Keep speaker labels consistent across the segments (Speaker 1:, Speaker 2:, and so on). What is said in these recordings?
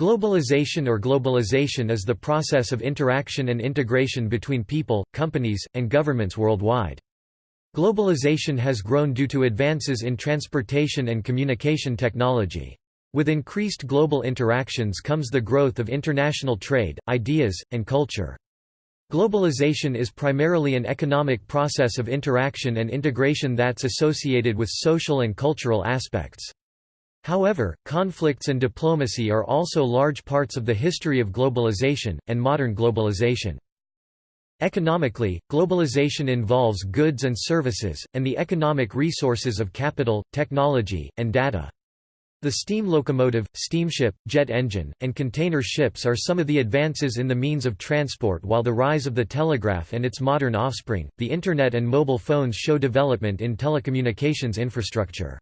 Speaker 1: Globalization or globalization is the process of interaction and integration between people, companies, and governments worldwide. Globalization has grown due to advances in transportation and communication technology. With increased global interactions comes the growth of international trade, ideas, and culture. Globalization is primarily an economic process of interaction and integration that's associated with social and cultural aspects. However, conflicts and diplomacy are also large parts of the history of globalization, and modern globalization. Economically, globalization involves goods and services, and the economic resources of capital, technology, and data. The steam locomotive, steamship, jet engine, and container ships are some of the advances in the means of transport while the rise of the telegraph and its modern offspring, the Internet and mobile phones show development in telecommunications infrastructure.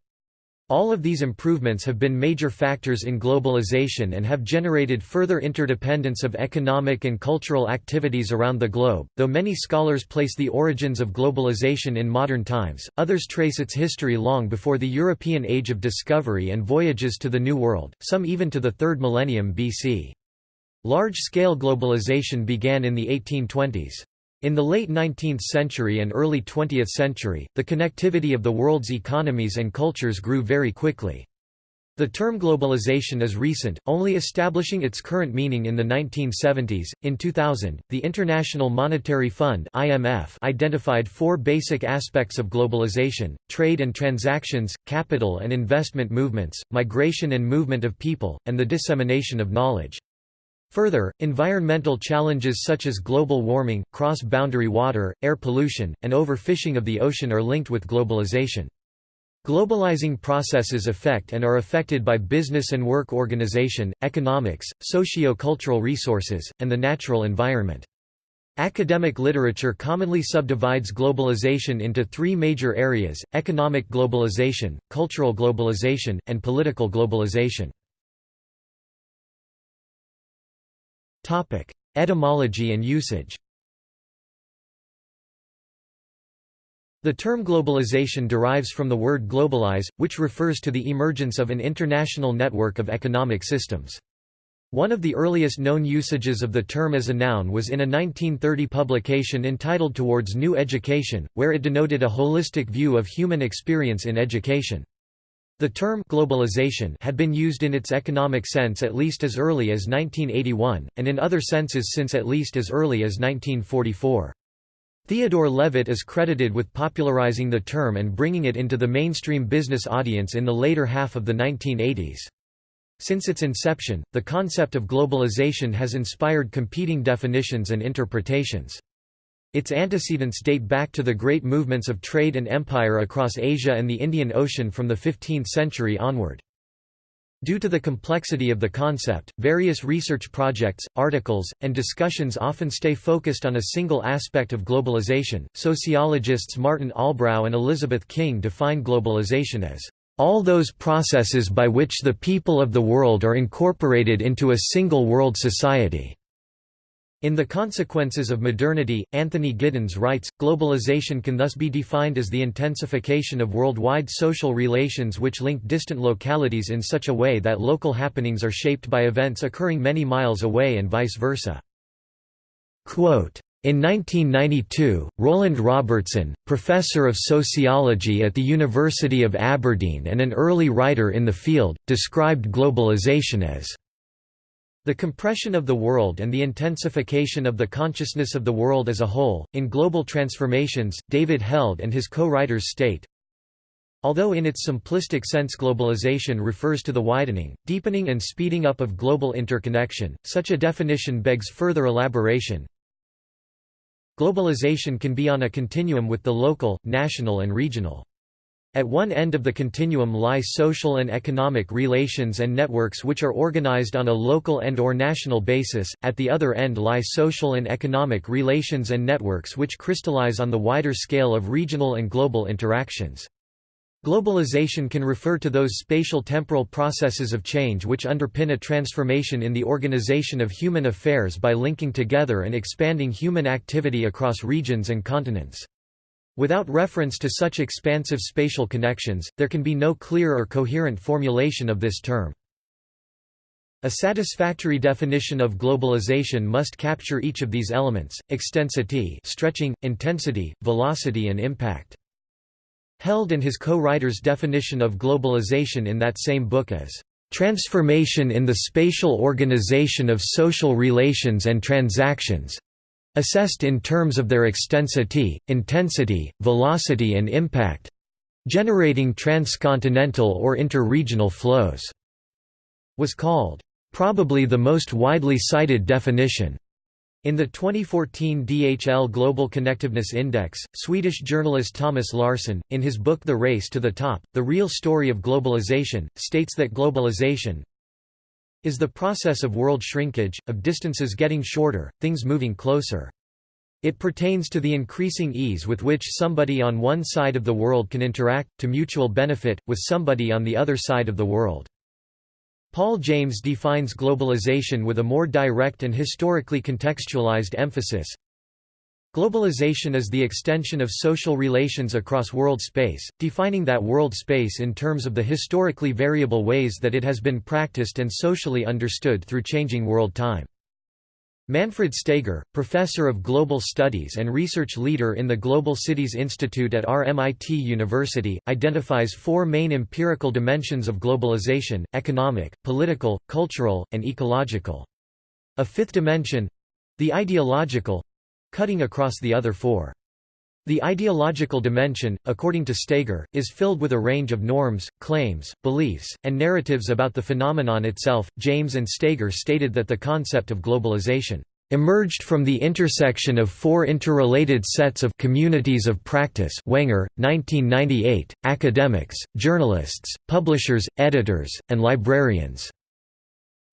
Speaker 1: All of these improvements have been major factors in globalization and have generated further interdependence of economic and cultural activities around the globe. Though many scholars place the origins of globalization in modern times, others trace its history long before the European Age of Discovery and voyages to the New World, some even to the 3rd millennium BC. Large-scale globalization began in the 1820s. In the late 19th century and early 20th century, the connectivity of the world's economies and cultures grew very quickly. The term globalization is recent, only establishing its current meaning in the 1970s. In 2000, the International Monetary Fund (IMF) identified four basic aspects of globalization: trade and transactions, capital and investment movements, migration and movement of people, and the dissemination of knowledge. Further, environmental challenges such as global warming, cross-boundary water, air pollution, and overfishing of the ocean are linked with globalization. Globalizing processes affect and are affected by business and work organization, economics, socio-cultural resources, and the natural environment. Academic literature commonly subdivides globalization into three major areas, economic globalization, cultural globalization, and political globalization. Etymology and usage The term globalization derives from the word globalize, which refers to the emergence of an international network of economic systems. One of the earliest known usages of the term as a noun was in a 1930 publication entitled Towards New Education, where it denoted a holistic view of human experience in education. The term globalization had been used in its economic sense at least as early as 1981, and in other senses since at least as early as 1944. Theodore Levitt is credited with popularizing the term and bringing it into the mainstream business audience in the later half of the 1980s. Since its inception, the concept of globalization has inspired competing definitions and interpretations. Its antecedents date back to the great movements of trade and empire across Asia and the Indian Ocean from the 15th century onward. Due to the complexity of the concept, various research projects, articles, and discussions often stay focused on a single aspect of globalization. Sociologists Martin Albrow and Elizabeth King define globalization as all those processes by which the people of the world are incorporated into a single world society. In The Consequences of Modernity, Anthony Giddens writes, globalization can thus be defined as the intensification of worldwide social relations which link distant localities in such a way that local happenings are shaped by events occurring many miles away and vice versa. Quote, in 1992, Roland Robertson, professor of sociology at the University of Aberdeen and an early writer in the field, described globalization as the compression of the world and the intensification of the consciousness of the world as a whole. In Global Transformations, David Held and his co-writers state, Although in its simplistic sense globalization refers to the widening, deepening and speeding up of global interconnection, such a definition begs further elaboration. Globalization can be on a continuum with the local, national and regional. At one end of the continuum lie social and economic relations and networks which are organized on a local and or national basis, at the other end lie social and economic relations and networks which crystallize on the wider scale of regional and global interactions. Globalization can refer to those spatial temporal processes of change which underpin a transformation in the organization of human affairs by linking together and expanding human activity across regions and continents. Without reference to such expansive spatial connections, there can be no clear or coherent formulation of this term. A satisfactory definition of globalization must capture each of these elements, extensity stretching, intensity, velocity and impact. Held and his co-writer's definition of globalization in that same book as "...transformation in the spatial organization of social relations and transactions assessed in terms of their extensity, intensity, velocity and impact generating transcontinental or interregional flows", was called Probably the most widely cited definition. In the 2014 DHL Global Connectedness Index, Swedish journalist Thomas Larsson, in his book The Race to the Top, The Real Story of Globalization, states that globalization is the process of world shrinkage, of distances getting shorter, things moving closer. It pertains to the increasing ease with which somebody on one side of the world can interact, to mutual benefit, with somebody on the other side of the world. Paul James defines globalization with a more direct and historically contextualized emphasis. Globalization is the extension of social relations across world space, defining that world space in terms of the historically variable ways that it has been practiced and socially understood through changing world time. Manfred Steger, professor of global studies and research leader in the Global Cities Institute at RMIT University, identifies four main empirical dimensions of globalization, economic, political, cultural, and ecological. A fifth dimension—the ideological—cutting across the other four. The ideological dimension, according to Steger, is filled with a range of norms, claims, beliefs, and narratives about the phenomenon itself. James and Steger stated that the concept of globalization emerged from the intersection of four interrelated sets of communities of practice Wenger, 1998, academics, journalists, publishers, editors, and librarians.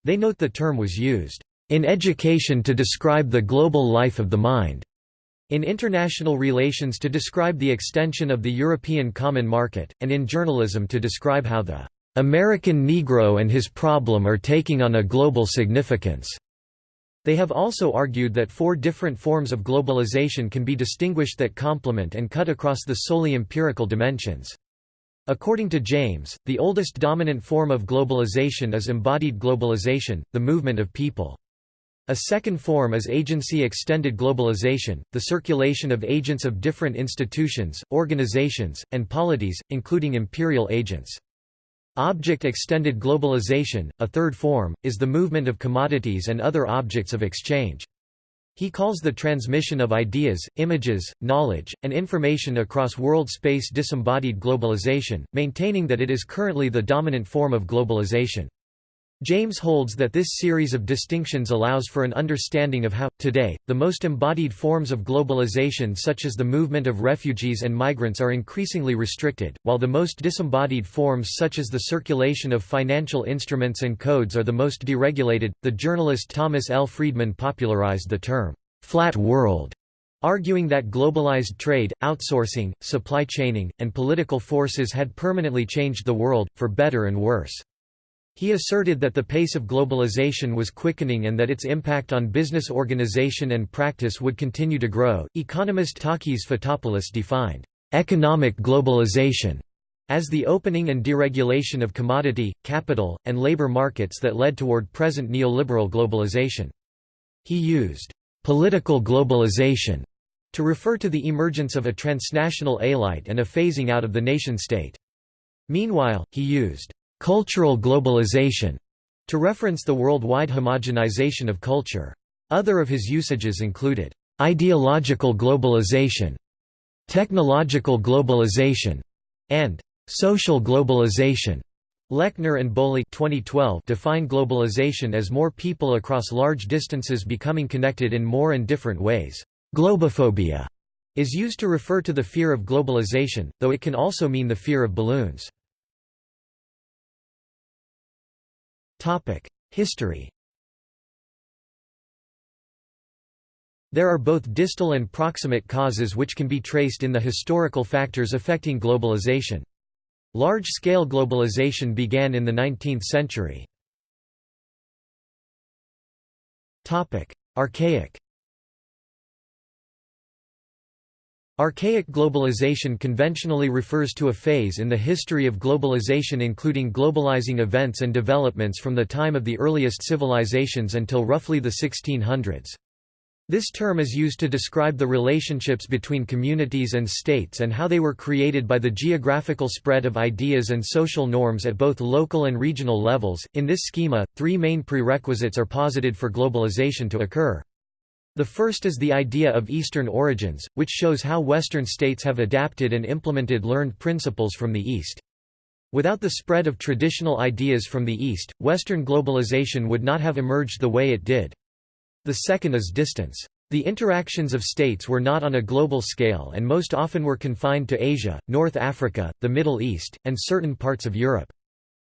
Speaker 1: They note the term was used in education to describe the global life of the mind. In international relations to describe the extension of the European Common Market, and in journalism to describe how the American Negro and his problem are taking on a global significance. They have also argued that four different forms of globalization can be distinguished that complement and cut across the solely empirical dimensions. According to James, the oldest dominant form of globalization is embodied globalization, the movement of people. A second form is agency-extended globalization, the circulation of agents of different institutions, organizations, and polities, including imperial agents. Object-extended globalization, a third form, is the movement of commodities and other objects of exchange. He calls the transmission of ideas, images, knowledge, and information across world space disembodied globalization, maintaining that it is currently the dominant form of globalization. James holds that this series of distinctions allows for an understanding of how, today, the most embodied forms of globalization such as the movement of refugees and migrants are increasingly restricted, while the most disembodied forms such as the circulation of financial instruments and codes are the most deregulated. The journalist Thomas L. Friedman popularized the term, flat world, arguing that globalized trade, outsourcing, supply chaining, and political forces had permanently changed the world, for better and worse. He asserted that the pace of globalization was quickening and that its impact on business organization and practice would continue to grow. Economist Takis Fotopoulos defined economic globalization as the opening and deregulation of commodity, capital, and labor markets that led toward present neoliberal globalization. He used political globalization to refer to the emergence of a transnational elite and a phasing out of the nation-state. Meanwhile, he used cultural globalization to reference the worldwide homogenization of culture. Other of his usages included ideological globalization, technological globalization, and social globalization. Lechner and Boli 2012 define globalization as more people across large distances becoming connected in more and different ways. Globophobia is used to refer to the fear of globalization, though it can also mean the fear of balloons. History There are both distal and proximate causes which can be traced in the historical factors affecting globalization. Large-scale globalization began in the 19th century. Topic: Archaic Archaic globalization conventionally refers to a phase in the history of globalization including globalizing events and developments from the time of the earliest civilizations until roughly the 1600s. This term is used to describe the relationships between communities and states and how they were created by the geographical spread of ideas and social norms at both local and regional levels. In this schema, three main prerequisites are posited for globalization to occur. The first is the idea of Eastern origins, which shows how Western states have adapted and implemented learned principles from the East. Without the spread of traditional ideas from the East, Western globalization would not have emerged the way it did. The second is distance. The interactions of states were not on a global scale and most often were confined to Asia, North Africa, the Middle East, and certain parts of Europe.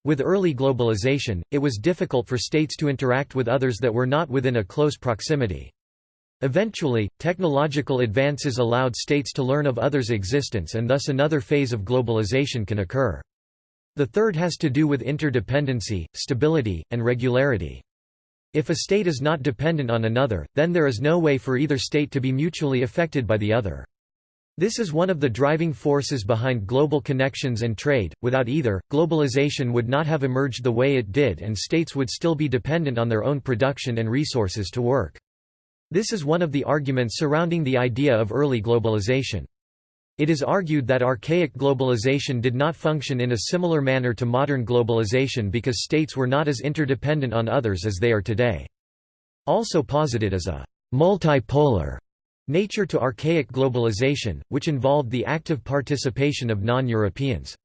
Speaker 1: With early globalization, it was difficult for states to interact with others that were not within a close proximity. Eventually, technological advances allowed states to learn of others' existence and thus another phase of globalization can occur. The third has to do with interdependency, stability, and regularity. If a state is not dependent on another, then there is no way for either state to be mutually affected by the other. This is one of the driving forces behind global connections and trade. Without either, globalization would not have emerged the way it did and states would still be dependent on their own production and resources to work. This is one of the arguments surrounding the idea of early globalization. It is argued that archaic globalization did not function in a similar manner to modern globalization because states were not as interdependent on others as they are today. Also posited as a multipolar nature to archaic globalization, which involved the active participation of non-Europeans.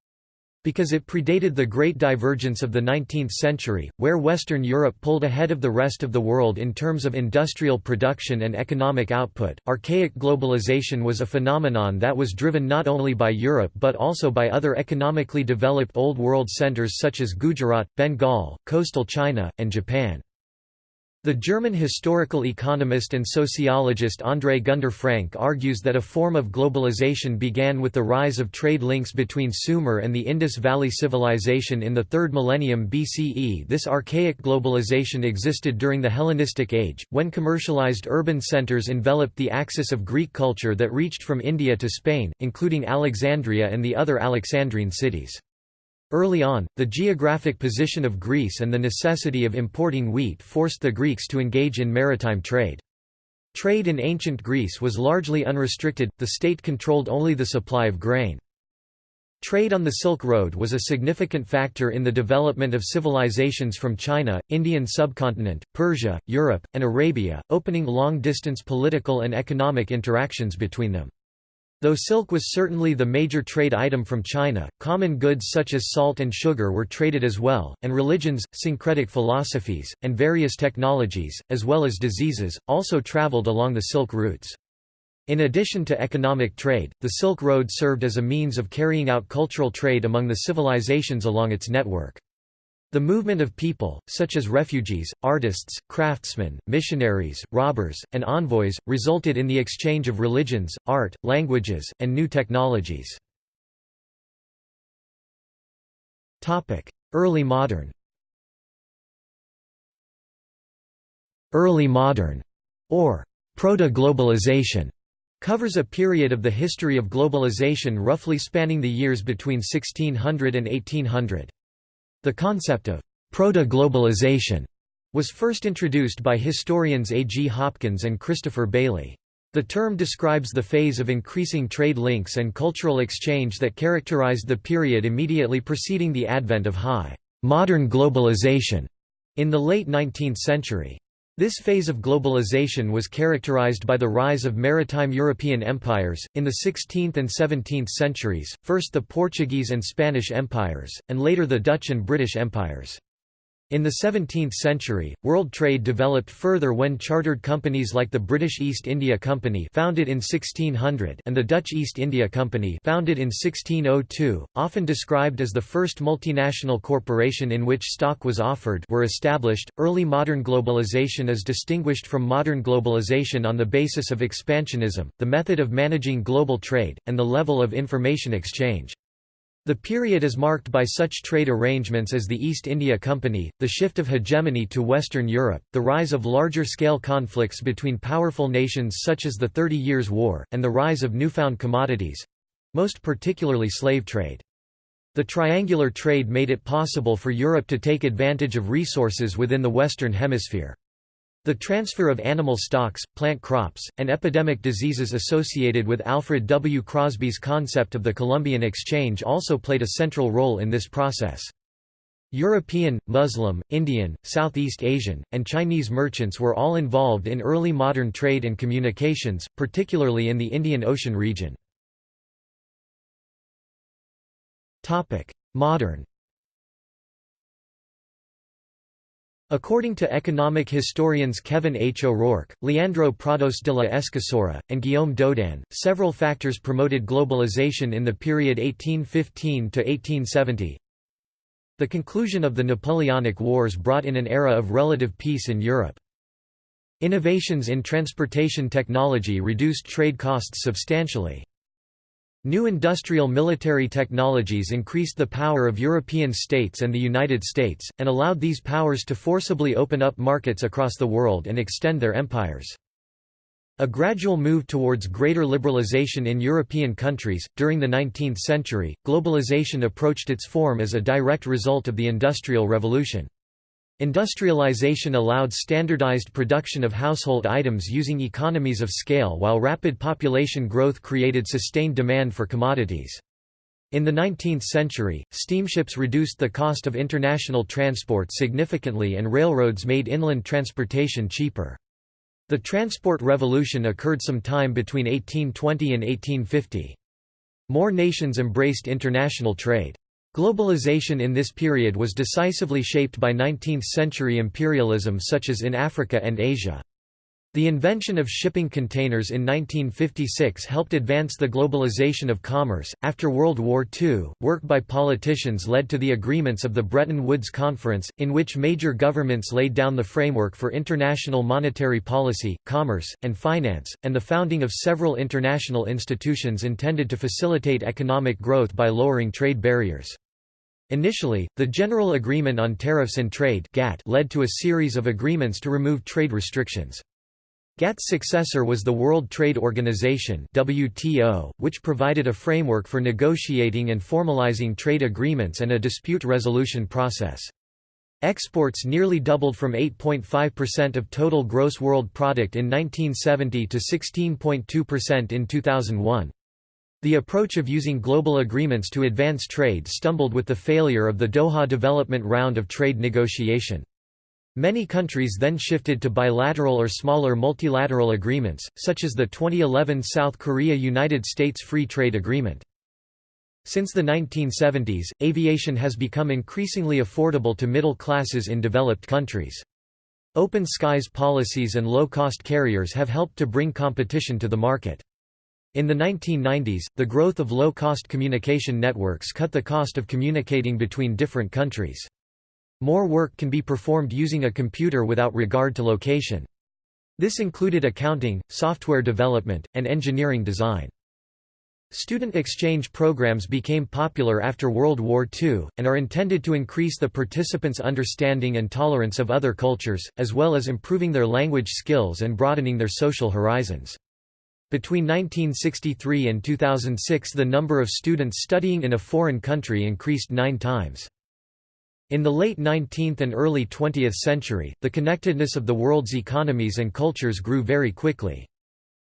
Speaker 1: Because it predated the Great Divergence of the 19th century, where Western Europe pulled ahead of the rest of the world in terms of industrial production and economic output, archaic globalization was a phenomenon that was driven not only by Europe but also by other economically developed Old World centers such as Gujarat, Bengal, coastal China, and Japan. The German historical economist and sociologist André Gunder Frank argues that a form of globalization began with the rise of trade links between Sumer and the Indus Valley Civilization in the 3rd millennium BCE. This archaic globalization existed during the Hellenistic Age, when commercialized urban centers enveloped the axis of Greek culture that reached from India to Spain, including Alexandria and the other Alexandrine cities. Early on, the geographic position of Greece and the necessity of importing wheat forced the Greeks to engage in maritime trade. Trade in ancient Greece was largely unrestricted, the state controlled only the supply of grain. Trade on the Silk Road was a significant factor in the development of civilizations from China, Indian subcontinent, Persia, Europe, and Arabia, opening long-distance political and economic interactions between them. Though silk was certainly the major trade item from China, common goods such as salt and sugar were traded as well, and religions, syncretic philosophies, and various technologies, as well as diseases, also traveled along the Silk routes. In addition to economic trade, the Silk Road served as a means of carrying out cultural trade among the civilizations along its network. The movement of people, such as refugees, artists, craftsmen, missionaries, robbers, and envoys, resulted in the exchange of religions, art, languages, and new technologies. Early modern Early modern, or proto-globalization, covers a period of the history of globalization roughly spanning the years between 1600 and 1800. The concept of proto-globalization was first introduced by historians A. G. Hopkins and Christopher Bayly. The term describes the phase of increasing trade links and cultural exchange that characterized the period immediately preceding the advent of high modern globalization in the late 19th century. This phase of globalization was characterized by the rise of maritime European empires, in the 16th and 17th centuries, first the Portuguese and Spanish empires, and later the Dutch and British empires. In the 17th century, world trade developed further when chartered companies like the British East India Company founded in 1600 and the Dutch East India Company founded in 1602, often described as the first multinational corporation in which stock was offered were established. Early modern globalization is distinguished from modern globalization on the basis of expansionism, the method of managing global trade, and the level of information exchange. The period is marked by such trade arrangements as the East India Company, the shift of hegemony to Western Europe, the rise of larger-scale conflicts between powerful nations such as the Thirty Years' War, and the rise of newfound commodities—most particularly slave trade. The triangular trade made it possible for Europe to take advantage of resources within the Western Hemisphere. The transfer of animal stocks, plant crops, and epidemic diseases associated with Alfred W. Crosby's concept of the Columbian Exchange also played a central role in this process. European, Muslim, Indian, Southeast Asian, and Chinese merchants were all involved in early modern trade and communications, particularly in the Indian Ocean region. Modern According to economic historians Kevin H. O'Rourke, Leandro Prados de la Escosura, and Guillaume Daudin, several factors promoted globalization in the period 1815 to 1870. The conclusion of the Napoleonic Wars brought in an era of relative peace in Europe. Innovations in transportation technology reduced trade costs substantially. New industrial military technologies increased the power of European states and the United States, and allowed these powers to forcibly open up markets across the world and extend their empires. A gradual move towards greater liberalization in European countries. During the 19th century, globalization approached its form as a direct result of the Industrial Revolution. Industrialization allowed standardized production of household items using economies of scale while rapid population growth created sustained demand for commodities. In the 19th century, steamships reduced the cost of international transport significantly and railroads made inland transportation cheaper. The transport revolution occurred some time between 1820 and 1850. More nations embraced international trade. Globalization in this period was decisively shaped by 19th-century imperialism such as in Africa and Asia. The invention of shipping containers in 1956 helped advance the globalization of commerce. After World War II, work by politicians led to the agreements of the Bretton Woods Conference, in which major governments laid down the framework for international monetary policy, commerce, and finance, and the founding of several international institutions intended to facilitate economic growth by lowering trade barriers. Initially, the General Agreement on Tariffs and Trade (GATT) led to a series of agreements to remove trade restrictions. GATT's successor was the World Trade Organization WTO, which provided a framework for negotiating and formalizing trade agreements and a dispute resolution process. Exports nearly doubled from 8.5% of total gross world product in 1970 to 16.2% in 2001. The approach of using global agreements to advance trade stumbled with the failure of the Doha Development Round of trade negotiation. Many countries then shifted to bilateral or smaller multilateral agreements, such as the 2011 South Korea–United States Free Trade Agreement. Since the 1970s, aviation has become increasingly affordable to middle classes in developed countries. Open skies policies and low-cost carriers have helped to bring competition to the market. In the 1990s, the growth of low-cost communication networks cut the cost of communicating between different countries. More work can be performed using a computer without regard to location. This included accounting, software development, and engineering design. Student exchange programs became popular after World War II, and are intended to increase the participants' understanding and tolerance of other cultures, as well as improving their language skills and broadening their social horizons. Between 1963 and 2006 the number of students studying in a foreign country increased nine times. In the late 19th and early 20th century, the connectedness of the world's economies and cultures grew very quickly.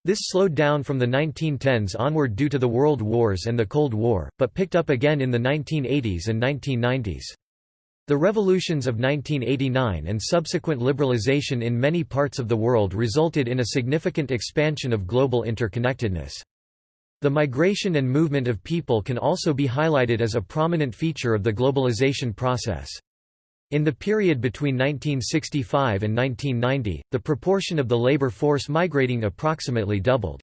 Speaker 1: This slowed down from the 1910s onward due to the World Wars and the Cold War, but picked up again in the 1980s and 1990s. The revolutions of 1989 and subsequent liberalization in many parts of the world resulted in a significant expansion of global interconnectedness. The migration and movement of people can also be highlighted as a prominent feature of the globalization process. In the period between 1965 and 1990, the proportion of the labor force migrating approximately doubled.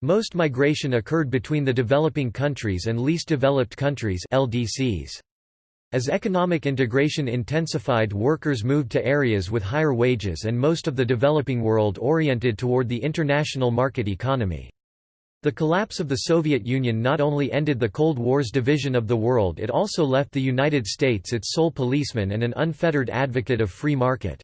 Speaker 1: Most migration occurred between the developing countries and least developed countries LDCs. As economic integration intensified workers moved to areas with higher wages and most of the developing world oriented toward the international market economy. The collapse of the Soviet Union not only ended the Cold War's division of the world it also left the United States its sole policeman and an unfettered advocate of free market.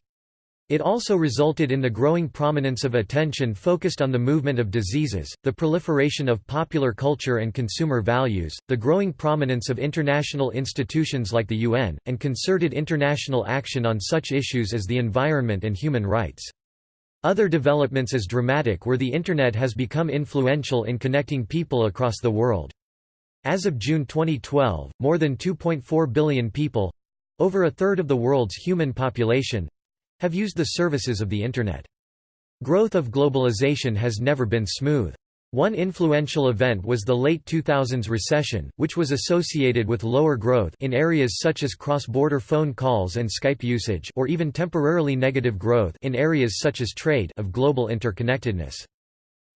Speaker 1: It also resulted in the growing prominence of attention focused on the movement of diseases, the proliferation of popular culture and consumer values, the growing prominence of international institutions like the UN, and concerted international action on such issues as the environment and human rights. Other developments as dramatic were the Internet has become influential in connecting people across the world. As of June 2012, more than 2.4 billion people—over a third of the world's human population—have used the services of the Internet. Growth of globalization has never been smooth. One influential event was the late 2000s recession, which was associated with lower growth in areas such as cross-border phone calls and Skype usage or even temporarily negative growth in areas such as trade of global interconnectedness.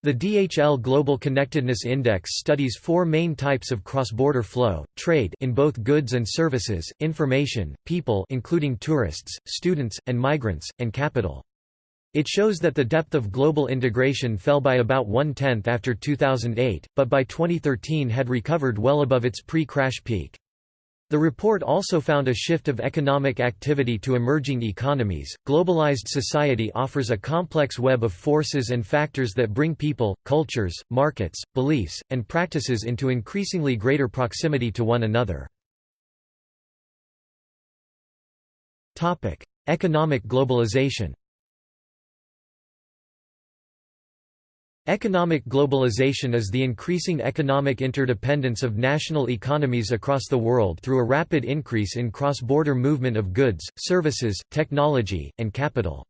Speaker 1: The DHL Global Connectedness Index studies four main types of cross-border flow, trade in both goods and services, information, people including tourists, students, and migrants, and capital. It shows that the depth of global integration fell by about one-tenth after 2008, but by 2013 had recovered well above its pre-crash peak. The report also found a shift of economic activity to emerging economies. Globalized society offers a complex web of forces and factors that bring people, cultures, markets, beliefs, and practices into increasingly greater proximity to one another. Topic: Economic globalization. Economic globalization is the increasing economic interdependence of national economies across the world through a rapid increase in cross-border movement of goods, services, technology, and capital.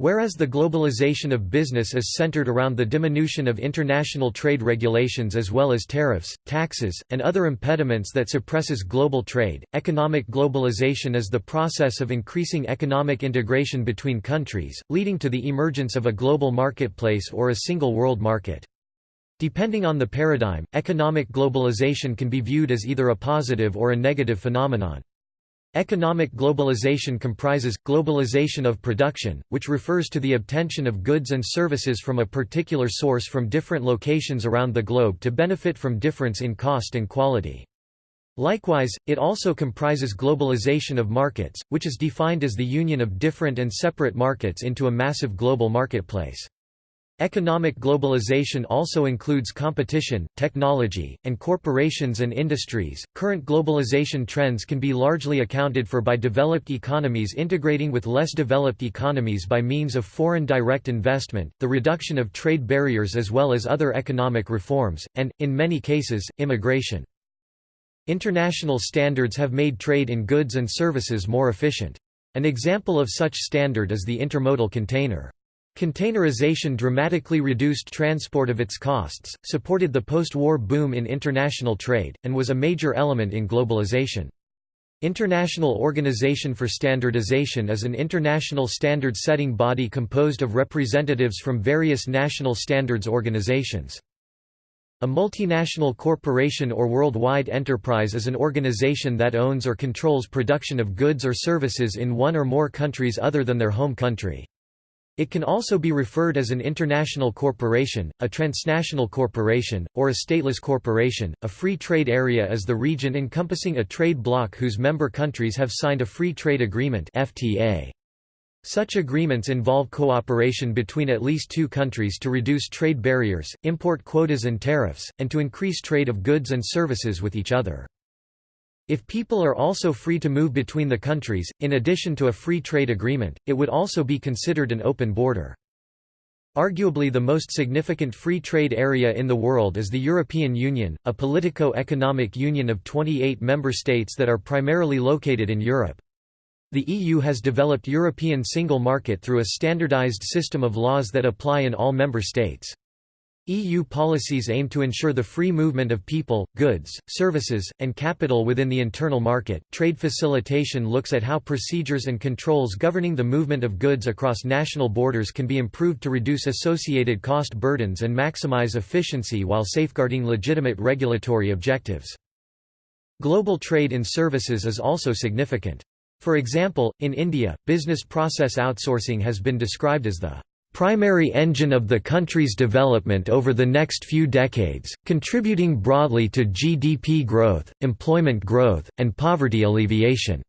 Speaker 1: Whereas the globalization of business is centered around the diminution of international trade regulations as well as tariffs, taxes, and other impediments that suppresses global trade, economic globalization is the process of increasing economic integration between countries, leading to the emergence of a global marketplace or a single world market. Depending on the paradigm, economic globalization can be viewed as either a positive or a negative phenomenon. Economic globalization comprises, globalization of production, which refers to the obtention of goods and services from a particular source from different locations around the globe to benefit from difference in cost and quality. Likewise, it also comprises globalization of markets, which is defined as the union of different and separate markets into a massive global marketplace. Economic globalization also includes competition, technology, and corporations and industries. Current globalization trends can be largely accounted for by developed economies integrating with less developed economies by means of foreign direct investment, the reduction of trade barriers as well as other economic reforms, and, in many cases, immigration. International standards have made trade in goods and services more efficient. An example of such standard is the intermodal container. Containerization dramatically reduced transport of its costs, supported the post-war boom in international trade, and was a major element in globalization. International Organization for Standardization is an international standard-setting body composed of representatives from various national standards organizations. A multinational corporation or worldwide enterprise is an organization that owns or controls production of goods or services in one or more countries other than their home country. It can also be referred as an international corporation, a transnational corporation, or a stateless corporation. A free trade area is the region encompassing a trade bloc whose member countries have signed a free trade agreement (FTA). Such agreements involve cooperation between at least two countries to reduce trade barriers, import quotas and tariffs, and to increase trade of goods and services with each other. If people are also free to move between the countries, in addition to a free trade agreement, it would also be considered an open border. Arguably the most significant free trade area in the world is the European Union, a politico-economic union of 28 member states that are primarily located in Europe. The EU has developed European single market through a standardized system of laws that apply in all member states. EU policies aim to ensure the free movement of people, goods, services, and capital within the internal market. Trade facilitation looks at how procedures and controls governing the movement of goods across national borders can be improved to reduce associated cost burdens and maximize efficiency while safeguarding legitimate regulatory objectives. Global trade in services is also significant. For example, in India, business process outsourcing has been described as the primary engine of the country's development over the next few decades, contributing broadly to GDP growth, employment growth, and poverty alleviation."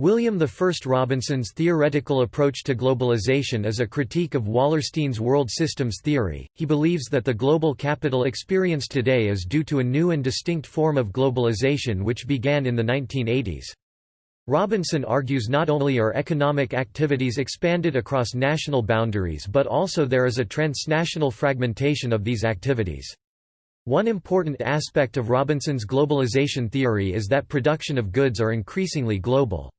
Speaker 1: William I Robinson's theoretical approach to globalization is a critique of Wallerstein's world systems theory. He believes that the global capital experienced today is due to a new and distinct form of globalization which began in the 1980s. Robinson argues not only are economic activities expanded across national boundaries but also there is a transnational fragmentation of these activities. One important aspect of Robinson's globalization theory is that production of goods are increasingly global.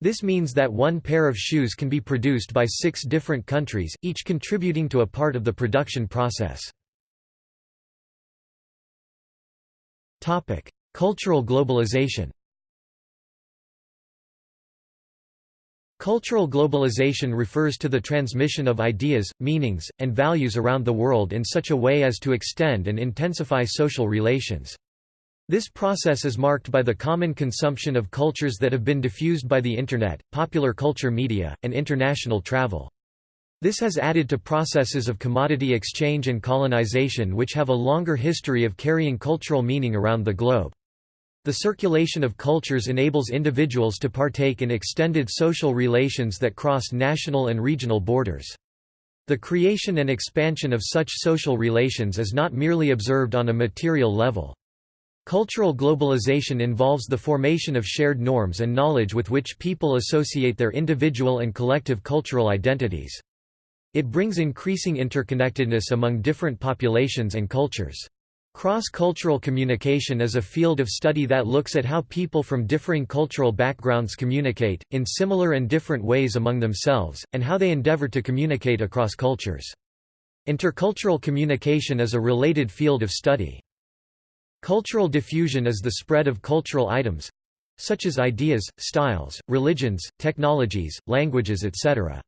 Speaker 1: This means that one pair of shoes can be produced by six different countries, each contributing to a part of the production process. Cultural globalization Cultural globalization refers to the transmission of ideas, meanings, and values around the world in such a way as to extend and intensify social relations. This process is marked by the common consumption of cultures that have been diffused by the Internet, popular culture media, and international travel. This has added to processes of commodity exchange and colonization which have a longer history of carrying cultural meaning around the globe. The circulation of cultures enables individuals to partake in extended social relations that cross national and regional borders. The creation and expansion of such social relations is not merely observed on a material level. Cultural globalization involves the formation of shared norms and knowledge with which people associate their individual and collective cultural identities. It brings increasing interconnectedness among different populations and cultures. Cross-cultural communication is a field of study that looks at how people from differing cultural backgrounds communicate, in similar and different ways among themselves, and how they endeavor to communicate across cultures. Intercultural communication is a related field of study. Cultural diffusion is the spread of cultural items such as ideas, styles, religions, technologies, languages etc.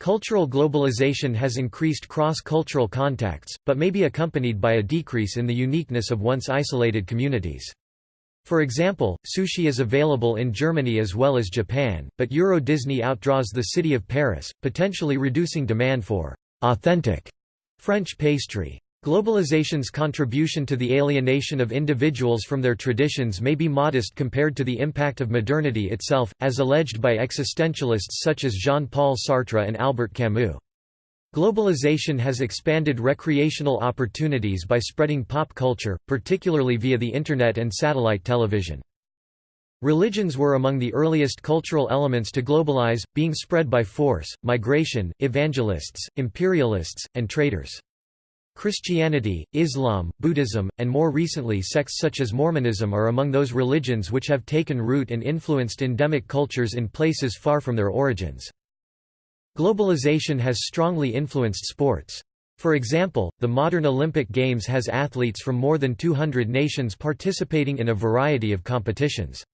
Speaker 1: Cultural globalization has increased cross-cultural contacts, but may be accompanied by a decrease in the uniqueness of once isolated communities. For example, sushi is available in Germany as well as Japan, but Euro Disney outdraws the city of Paris, potentially reducing demand for authentic French pastry. Globalization's contribution to the alienation of individuals from their traditions may be modest compared to the impact of modernity itself, as alleged by existentialists such as Jean-Paul Sartre and Albert Camus. Globalization has expanded recreational opportunities by spreading pop culture, particularly via the Internet and satellite television. Religions were among the earliest cultural elements to globalize, being spread by force, migration, evangelists, imperialists, and traders. Christianity, Islam, Buddhism, and more recently sects such as Mormonism are among those religions which have taken root and influenced endemic cultures in places far from their origins. Globalization has strongly influenced sports. For example, the modern Olympic Games has athletes from more than 200 nations participating in a variety of competitions.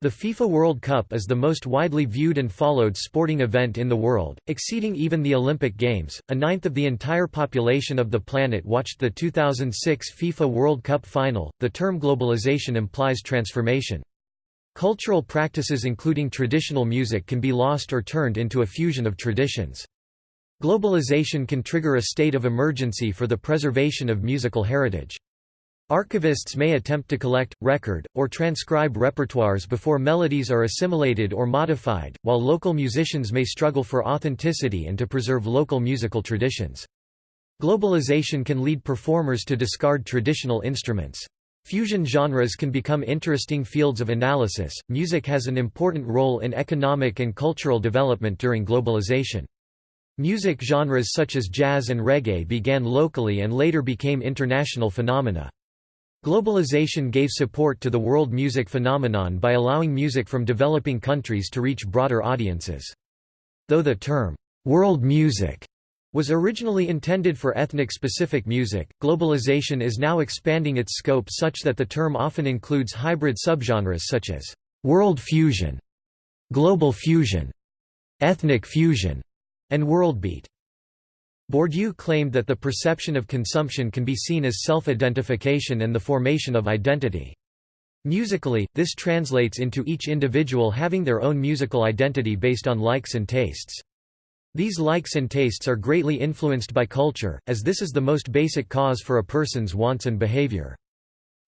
Speaker 1: The FIFA World Cup is the most widely viewed and followed sporting event in the world, exceeding even the Olympic Games. A ninth of the entire population of the planet watched the 2006 FIFA World Cup final. The term globalization implies transformation. Cultural practices including traditional music can be lost or turned into a fusion of traditions. Globalization can trigger a state of emergency for the preservation of musical heritage. Archivists may attempt to collect, record, or transcribe repertoires before melodies are assimilated or modified, while local musicians may struggle for authenticity and to preserve local musical traditions. Globalization can lead performers to discard traditional instruments. Fusion genres can become interesting fields of analysis. Music has an important role in economic and cultural development during globalization. Music genres such as jazz and reggae began locally and later became international phenomena. Globalization gave support to the world music phenomenon by allowing music from developing countries to reach broader audiences. Though the term, world music, was originally intended for ethnic-specific music, globalization is now expanding its scope such that the term often includes hybrid subgenres such as world fusion, global fusion, ethnic fusion, and worldbeat. Bourdieu claimed that the perception of consumption can be seen as self-identification and the formation of identity. Musically, this translates into each individual having their own musical identity based on likes and tastes. These likes and tastes are greatly influenced by culture, as this is the most basic cause for a person's wants and behavior.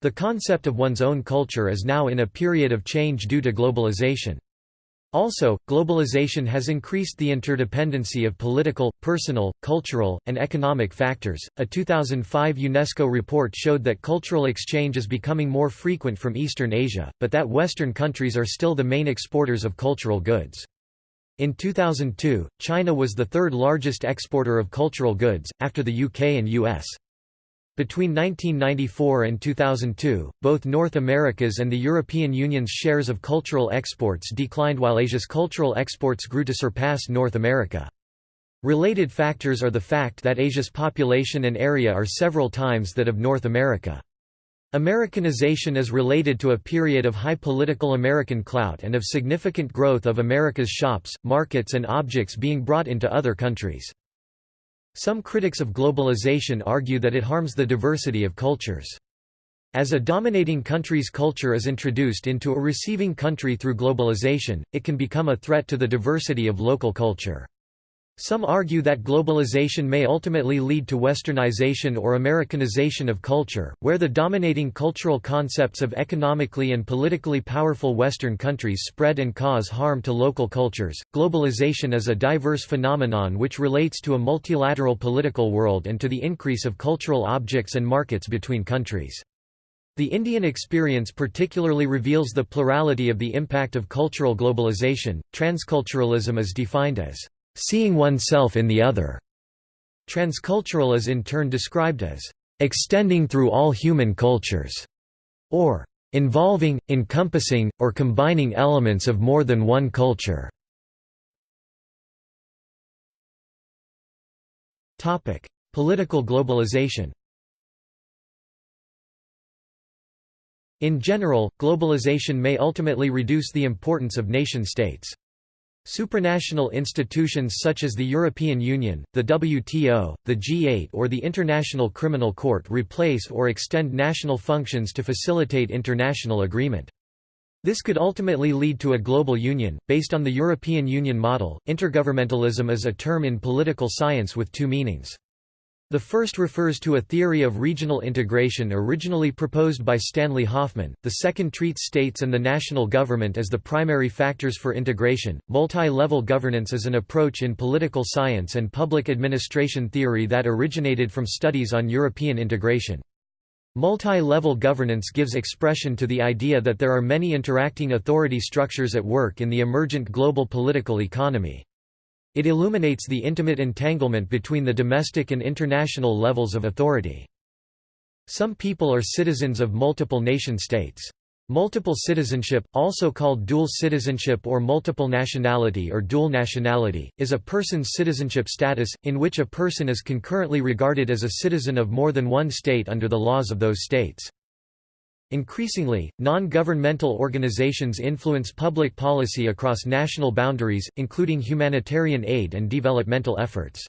Speaker 1: The concept of one's own culture is now in a period of change due to globalization. Also, globalization has increased the interdependency of political, personal, cultural, and economic factors. A 2005 UNESCO report showed that cultural exchange is becoming more frequent from Eastern Asia, but that Western countries are still the main exporters of cultural goods. In 2002, China was the third largest exporter of cultural goods, after the UK and US. Between 1994 and 2002, both North America's and the European Union's shares of cultural exports declined while Asia's cultural exports grew to surpass North America. Related factors are the fact that Asia's population and area are several times that of North America. Americanization is related to a period of high political American clout and of significant growth of America's shops, markets and objects being brought into other countries. Some critics of globalization argue that it harms the diversity of cultures. As a dominating country's culture is introduced into a receiving country through globalization, it can become a threat to the diversity of local culture. Some argue that globalization may ultimately lead to westernization or Americanization of culture, where the dominating cultural concepts of economically and politically powerful Western countries spread and cause harm to local cultures. Globalization is a diverse phenomenon which relates to a multilateral political world and to the increase of cultural objects and markets between countries. The Indian experience particularly reveals the plurality of the impact of cultural globalization. Transculturalism is defined as seeing oneself in the other. Transcultural is in turn described as extending through all human cultures, or involving, encompassing, or combining elements of more than one culture. Topic: Political globalization In general, globalization may ultimately reduce the importance of nation-states. Supranational institutions such as the European Union, the WTO, the G8 or the International Criminal Court replace or extend national functions to facilitate international agreement. This could ultimately lead to a global union, based on the European Union model. Intergovernmentalism is a term in political science with two meanings. The first refers to a theory of regional integration originally proposed by Stanley Hoffmann, The second treats states and the national government as the primary factors for integration. Multi level governance is an approach in political science and public administration theory that originated from studies on European integration. Multi-level governance gives expression to the idea that there are many interacting authority structures at work in the emergent global political economy. It illuminates the intimate entanglement between the domestic and international levels of authority. Some people are citizens of multiple nation-states. Multiple citizenship, also called dual citizenship or multiple nationality or dual nationality, is a person's citizenship status, in which a person is concurrently regarded as a citizen of more than one state under the laws of those states. Increasingly, non-governmental organizations influence public policy across national boundaries, including humanitarian aid and developmental efforts.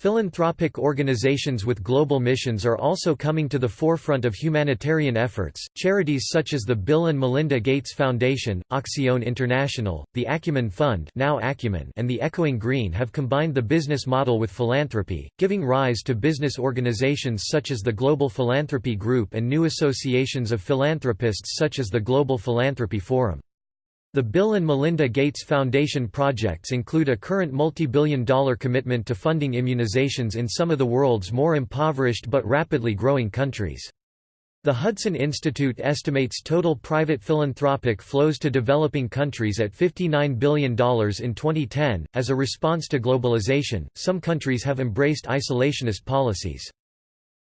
Speaker 1: Philanthropic organizations with global missions are also coming to the forefront of humanitarian efforts. Charities such as the Bill and Melinda Gates Foundation, Acción International, the Acumen Fund, now Acumen, and the Echoing Green have combined the business model with philanthropy, giving rise to business organizations such as the Global Philanthropy Group and new associations of philanthropists such as the Global Philanthropy Forum. The Bill and Melinda Gates Foundation projects include a current multi-billion dollar commitment to funding immunizations in some of the world's more impoverished but rapidly growing countries. The Hudson Institute estimates total private philanthropic flows to developing countries at $59 billion in 2010. As a response to globalization, some countries have embraced isolationist policies.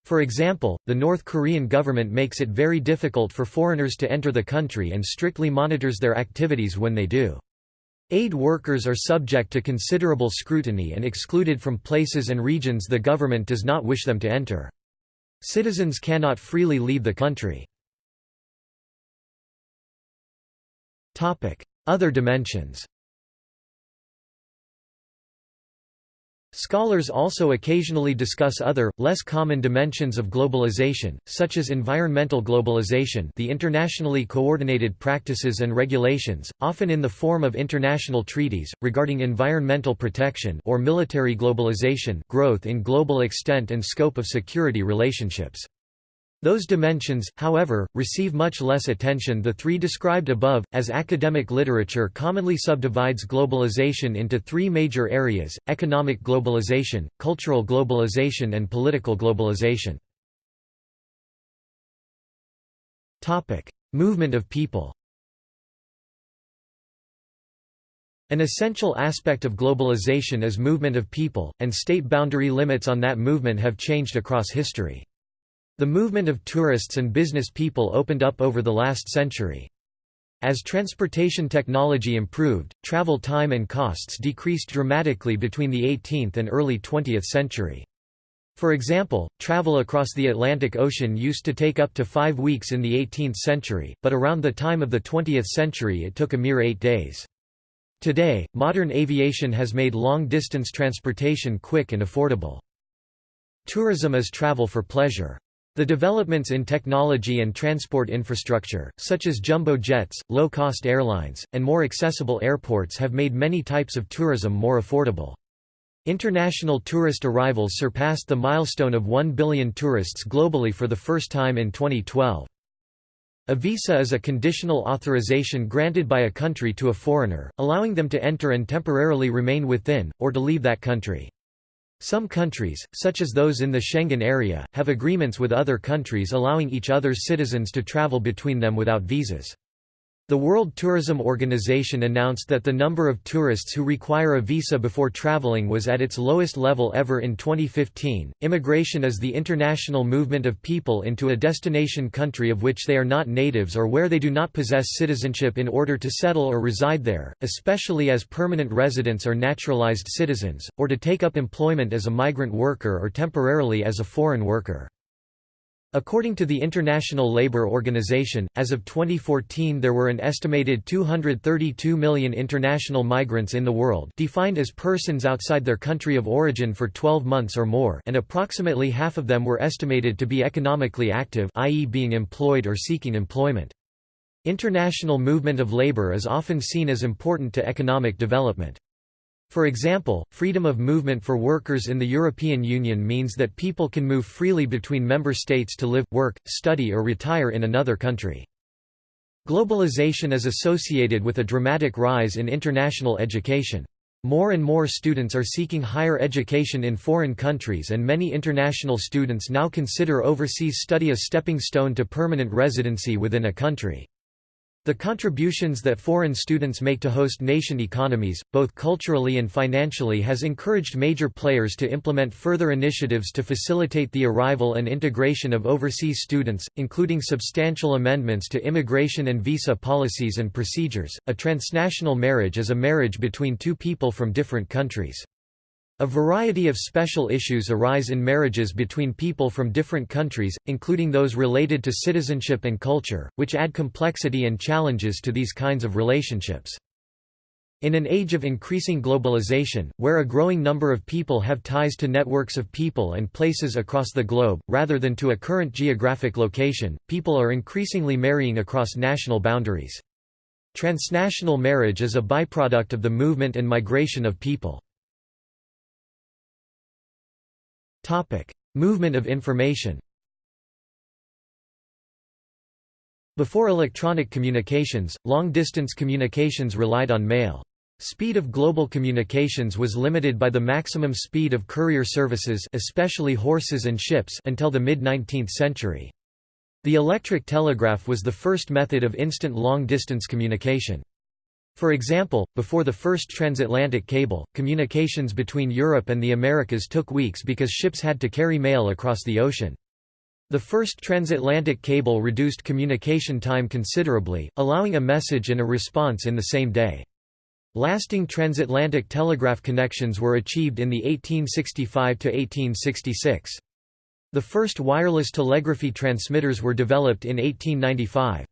Speaker 1: For example, the North Korean government makes it very difficult for foreigners to enter the country and strictly monitors their activities when they do. Aid workers are subject to considerable scrutiny and excluded from places and regions the government does not wish them to enter. Citizens cannot freely leave the country. Other dimensions Scholars also occasionally discuss other, less common dimensions of globalization, such as environmental globalization the internationally coordinated practices and regulations, often in the form of international treaties, regarding environmental protection or military globalization growth in global extent and scope of security relationships. Those dimensions, however, receive much less attention the three described above, as academic literature commonly subdivides globalization into three major areas, economic globalization, cultural globalization and political globalization. Movement of people An essential aspect of globalization is movement of people, and state boundary limits on that movement have changed across history. The movement of tourists and business people opened up over the last century. As transportation technology improved, travel time and costs decreased dramatically between the 18th and early 20th century. For example, travel across the Atlantic Ocean used to take up to five weeks in the 18th century, but around the time of the 20th century it took a mere eight days. Today, modern aviation has made long-distance transportation quick and affordable. Tourism is travel for pleasure. The developments in technology and transport infrastructure, such as jumbo jets, low-cost airlines, and more accessible airports have made many types of tourism more affordable. International tourist arrivals surpassed the milestone of 1 billion tourists globally for the first time in 2012. A visa is a conditional authorization granted by a country to a foreigner, allowing them to enter and temporarily remain within, or to leave that country. Some countries, such as those in the Schengen area, have agreements with other countries allowing each other's citizens to travel between them without visas. The World Tourism Organization announced that the number of tourists who require a visa before traveling was at its lowest level ever in 2015. Immigration is the international movement of people into a destination country of which they are not natives or where they do not possess citizenship in order to settle or reside there, especially as permanent residents or naturalized citizens, or to take up employment as a migrant worker or temporarily as a foreign worker. According to the International Labour Organization, as of 2014 there were an estimated 232 million international migrants in the world defined as persons outside their country of origin for 12 months or more and approximately half of them were estimated to be economically active i.e. being employed or seeking employment. International movement of labour is often seen as important to economic development. For example, freedom of movement for workers in the European Union means that people can move freely between member states to live, work, study or retire in another country. Globalization is associated with a dramatic rise in international education. More and more students are seeking higher education in foreign countries and many international students now consider overseas study a stepping stone to permanent residency within a country. The contributions that foreign students make to host nation economies, both culturally and financially has encouraged major players to implement further initiatives to facilitate the arrival and integration of overseas students, including substantial amendments to immigration and visa policies and procedures. A transnational marriage is a marriage between two people from different countries. A variety of special issues arise in marriages between people from different countries, including those related to citizenship and culture, which add complexity and challenges to these kinds of relationships. In an age of increasing globalization, where a growing number of people have ties to networks of people and places across the globe, rather than to a current geographic location, people are increasingly marrying across national boundaries. Transnational marriage is a byproduct of the movement and migration of people. Movement of information Before electronic communications, long-distance communications relied on mail. Speed of global communications was limited by the maximum speed of courier services especially horses and ships until the mid-19th century. The electric telegraph was the first method of instant long-distance communication. For example, before the first transatlantic cable, communications between Europe and the Americas took weeks because ships had to carry mail across the ocean. The first transatlantic cable reduced communication time considerably, allowing a message and a response in the same day. Lasting transatlantic telegraph connections were achieved in the 1865–1866. The first wireless telegraphy transmitters were developed in 1895.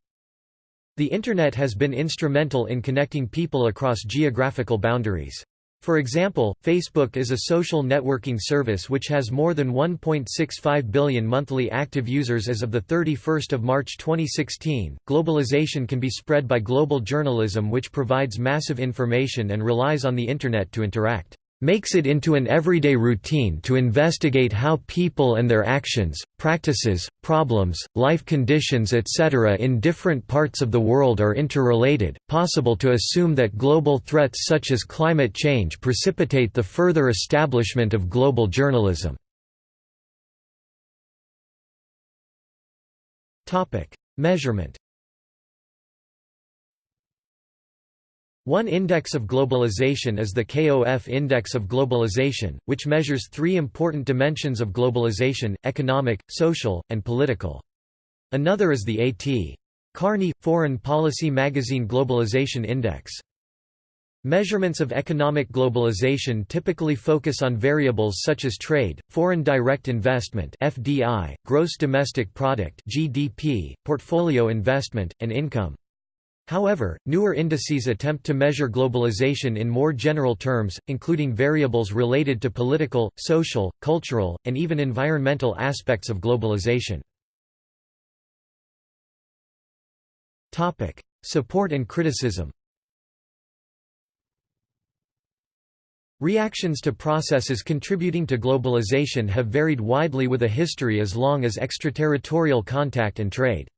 Speaker 1: The Internet has been instrumental in connecting people across geographical boundaries. For example, Facebook is a social networking service which has more than 1.65 billion monthly active users as of the 31st of March 2016. Globalization can be spread by global journalism which provides massive information and relies on the internet to interact makes it into an everyday routine to investigate how people and their actions, practices, problems, life conditions etc. in different parts of the world are interrelated, possible to assume that global threats such as climate change precipitate the further establishment of global journalism. Measurement One index of globalization is the KOF Index of Globalization, which measures three important dimensions of globalization, economic, social, and political. Another is the A.T. Kearney, Foreign Policy Magazine Globalization Index. Measurements of economic globalization typically focus on variables such as trade, foreign direct investment (FDI), gross domestic product (GDP), portfolio investment, and income. However, newer indices attempt to measure globalization in more general terms, including variables related to political, social, cultural, and even environmental aspects of globalization. Support and criticism Reactions to processes contributing to globalization have varied widely with a history as long as extraterritorial contact and trade.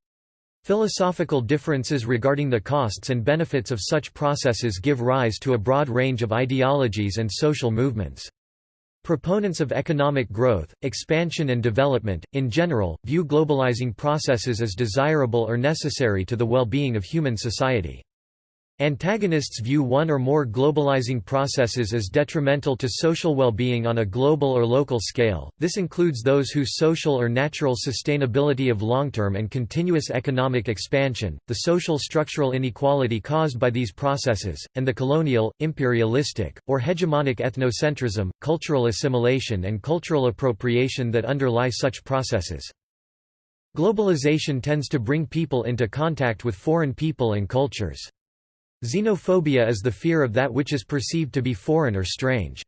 Speaker 1: Philosophical differences regarding the costs and benefits of such processes give rise to a broad range of ideologies and social movements. Proponents of economic growth, expansion and development, in general, view globalizing processes as desirable or necessary to the well-being of human society. Antagonists view one or more globalizing processes as detrimental to social well-being on a global or local scale. This includes those whose social or natural sustainability of long-term and continuous economic expansion, the social structural inequality caused by these processes, and the colonial, imperialistic, or hegemonic ethnocentrism, cultural assimilation and cultural appropriation that underlie such processes. Globalization tends to bring people into contact with foreign people and cultures. Xenophobia is the fear of that which is perceived to be foreign or strange.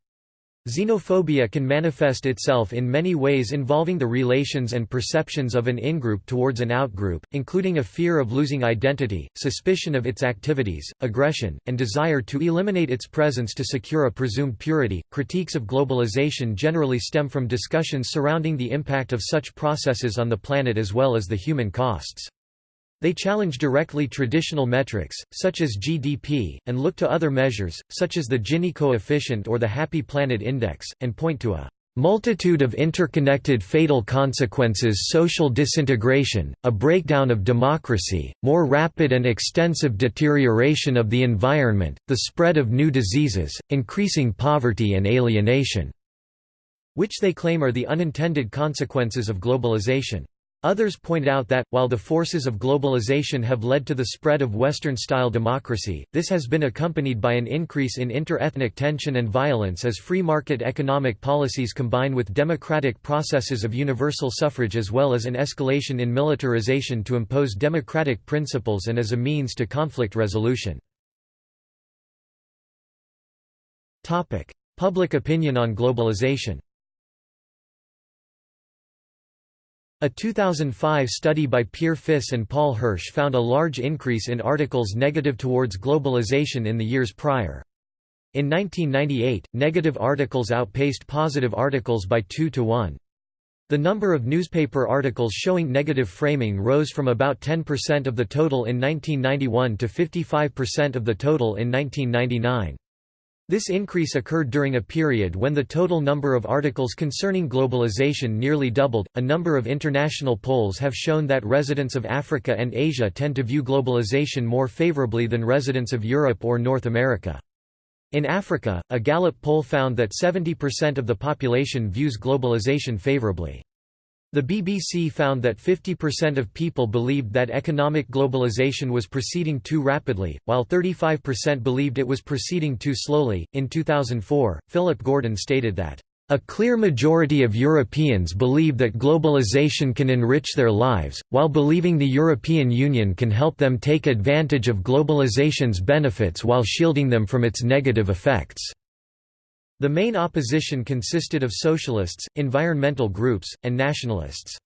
Speaker 1: Xenophobia can manifest itself in many ways involving the relations and perceptions of an in-group towards an out-group, including a fear of losing identity, suspicion of its activities, aggression, and desire to eliminate its presence to secure a presumed purity. Critiques of globalization generally stem from discussions surrounding the impact of such processes on the planet as well as the human costs. They challenge directly traditional metrics, such as GDP, and look to other measures, such as the Gini coefficient or the Happy Planet Index, and point to a multitude of interconnected fatal consequences social disintegration, a breakdown of democracy, more rapid and extensive deterioration of the environment, the spread of new diseases, increasing poverty and alienation", which they claim are the unintended consequences of globalization. Others point out that, while the forces of globalization have led to the spread of Western-style democracy, this has been accompanied by an increase in inter-ethnic tension and violence as free market economic policies combine with democratic processes of universal suffrage as well as an escalation in militarization to impose democratic principles and as a means to conflict resolution. Public opinion on globalization A 2005 study by Peer Fiss and Paul Hirsch found a large increase in articles negative towards globalization in the years prior. In 1998, negative articles outpaced positive articles by 2 to 1. The number of newspaper articles showing negative framing rose from about 10% of the total in 1991 to 55% of the total in 1999. This increase occurred during a period when the total number of articles concerning globalization nearly doubled. A number of international polls have shown that residents of Africa and Asia tend to view globalization more favorably than residents of Europe or North America. In Africa, a Gallup poll found that 70% of the population views globalization favorably. The BBC found that 50% of people believed that economic globalization was proceeding too rapidly, while 35% believed it was proceeding too slowly. In 2004, Philip Gordon stated that, a clear majority of Europeans believe that globalization can enrich their lives, while believing the European Union can help them take advantage of globalization's benefits while shielding them from its negative effects. The main opposition consisted of socialists, environmental groups, and nationalists.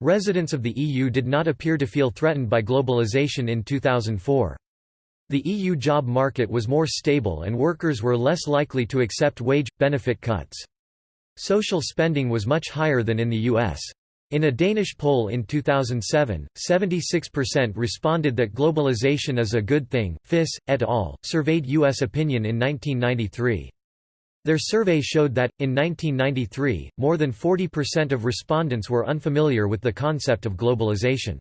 Speaker 1: Residents of the EU did not appear to feel threatened by globalization in 2004. The EU job market was more stable and workers were less likely to accept wage, benefit cuts. Social spending was much higher than in the US. In a Danish poll in 2007, 76% responded that globalization is a good thing. Fiss, et al., surveyed U.S. opinion in 1993. Their survey showed that, in 1993, more than 40% of respondents were unfamiliar with the concept of globalization.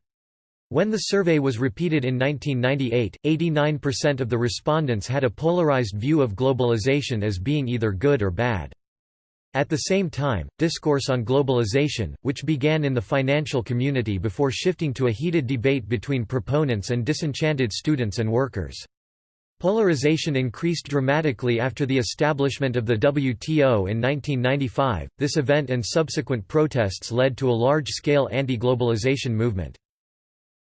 Speaker 1: When the survey was repeated in 1998, 89% of the respondents had a polarized view of globalization as being either good or bad. At the same time, discourse on globalization, which began in the financial community before shifting to a heated debate between proponents and disenchanted students and workers. Polarization increased dramatically after the establishment of the WTO in 1995. This event and subsequent protests led to a large-scale anti-globalization movement.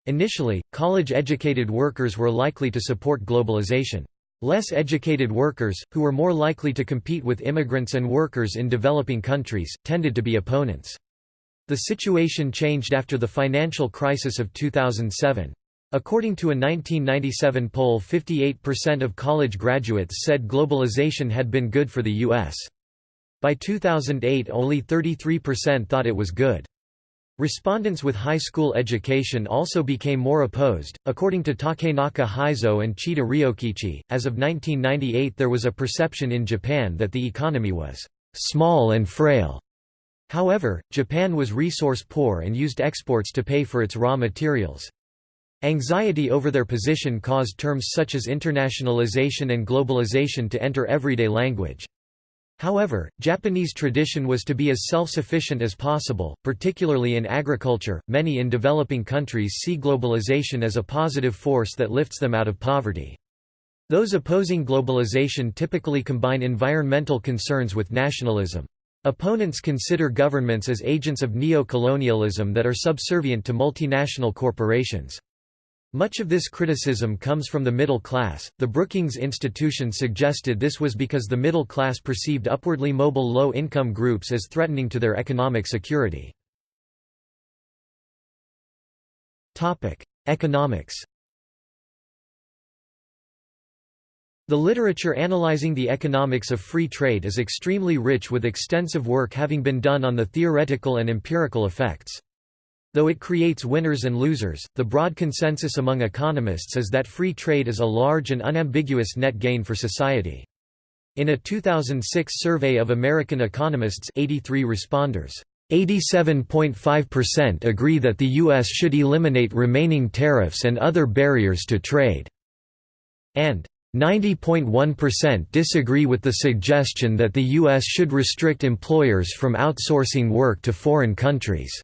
Speaker 1: Initially, college-educated workers were likely to support globalization. Less educated workers, who were more likely to compete with immigrants and workers in developing countries, tended to be opponents. The situation changed after the financial crisis of 2007. According to a 1997 poll 58% of college graduates said globalization had been good for the U.S. By 2008 only 33% thought it was good. Respondents with high school education also became more opposed. According to Takenaka Heizo and Chida Ryokichi, as of 1998 there was a perception in Japan that the economy was small and frail. However, Japan was resource poor and used exports to pay for its raw materials. Anxiety over their position caused terms such as internationalization and globalization to enter everyday language. However, Japanese tradition was to be as self-sufficient as possible, particularly in agriculture. Many in developing countries see globalization as a positive force that lifts them out of poverty. Those opposing globalization typically combine environmental concerns with nationalism. Opponents consider governments as agents of neo-colonialism that are subservient to multinational corporations. Much of this criticism comes from the middle class. The Brookings Institution suggested this was because the middle class perceived upwardly mobile low income groups as threatening to their economic security. Topic: Economics. The literature analyzing the economics of free trade is extremely rich with extensive work having been done on the theoretical and empirical effects. Though it creates winners and losers, the broad consensus among economists is that free trade is a large and unambiguous net gain for society. In a 2006 survey of American economists 83 responders, 87.5% agree that the U.S. should eliminate remaining tariffs and other barriers to trade, and 90.1% disagree with the suggestion that the U.S. should restrict employers from outsourcing work to foreign countries.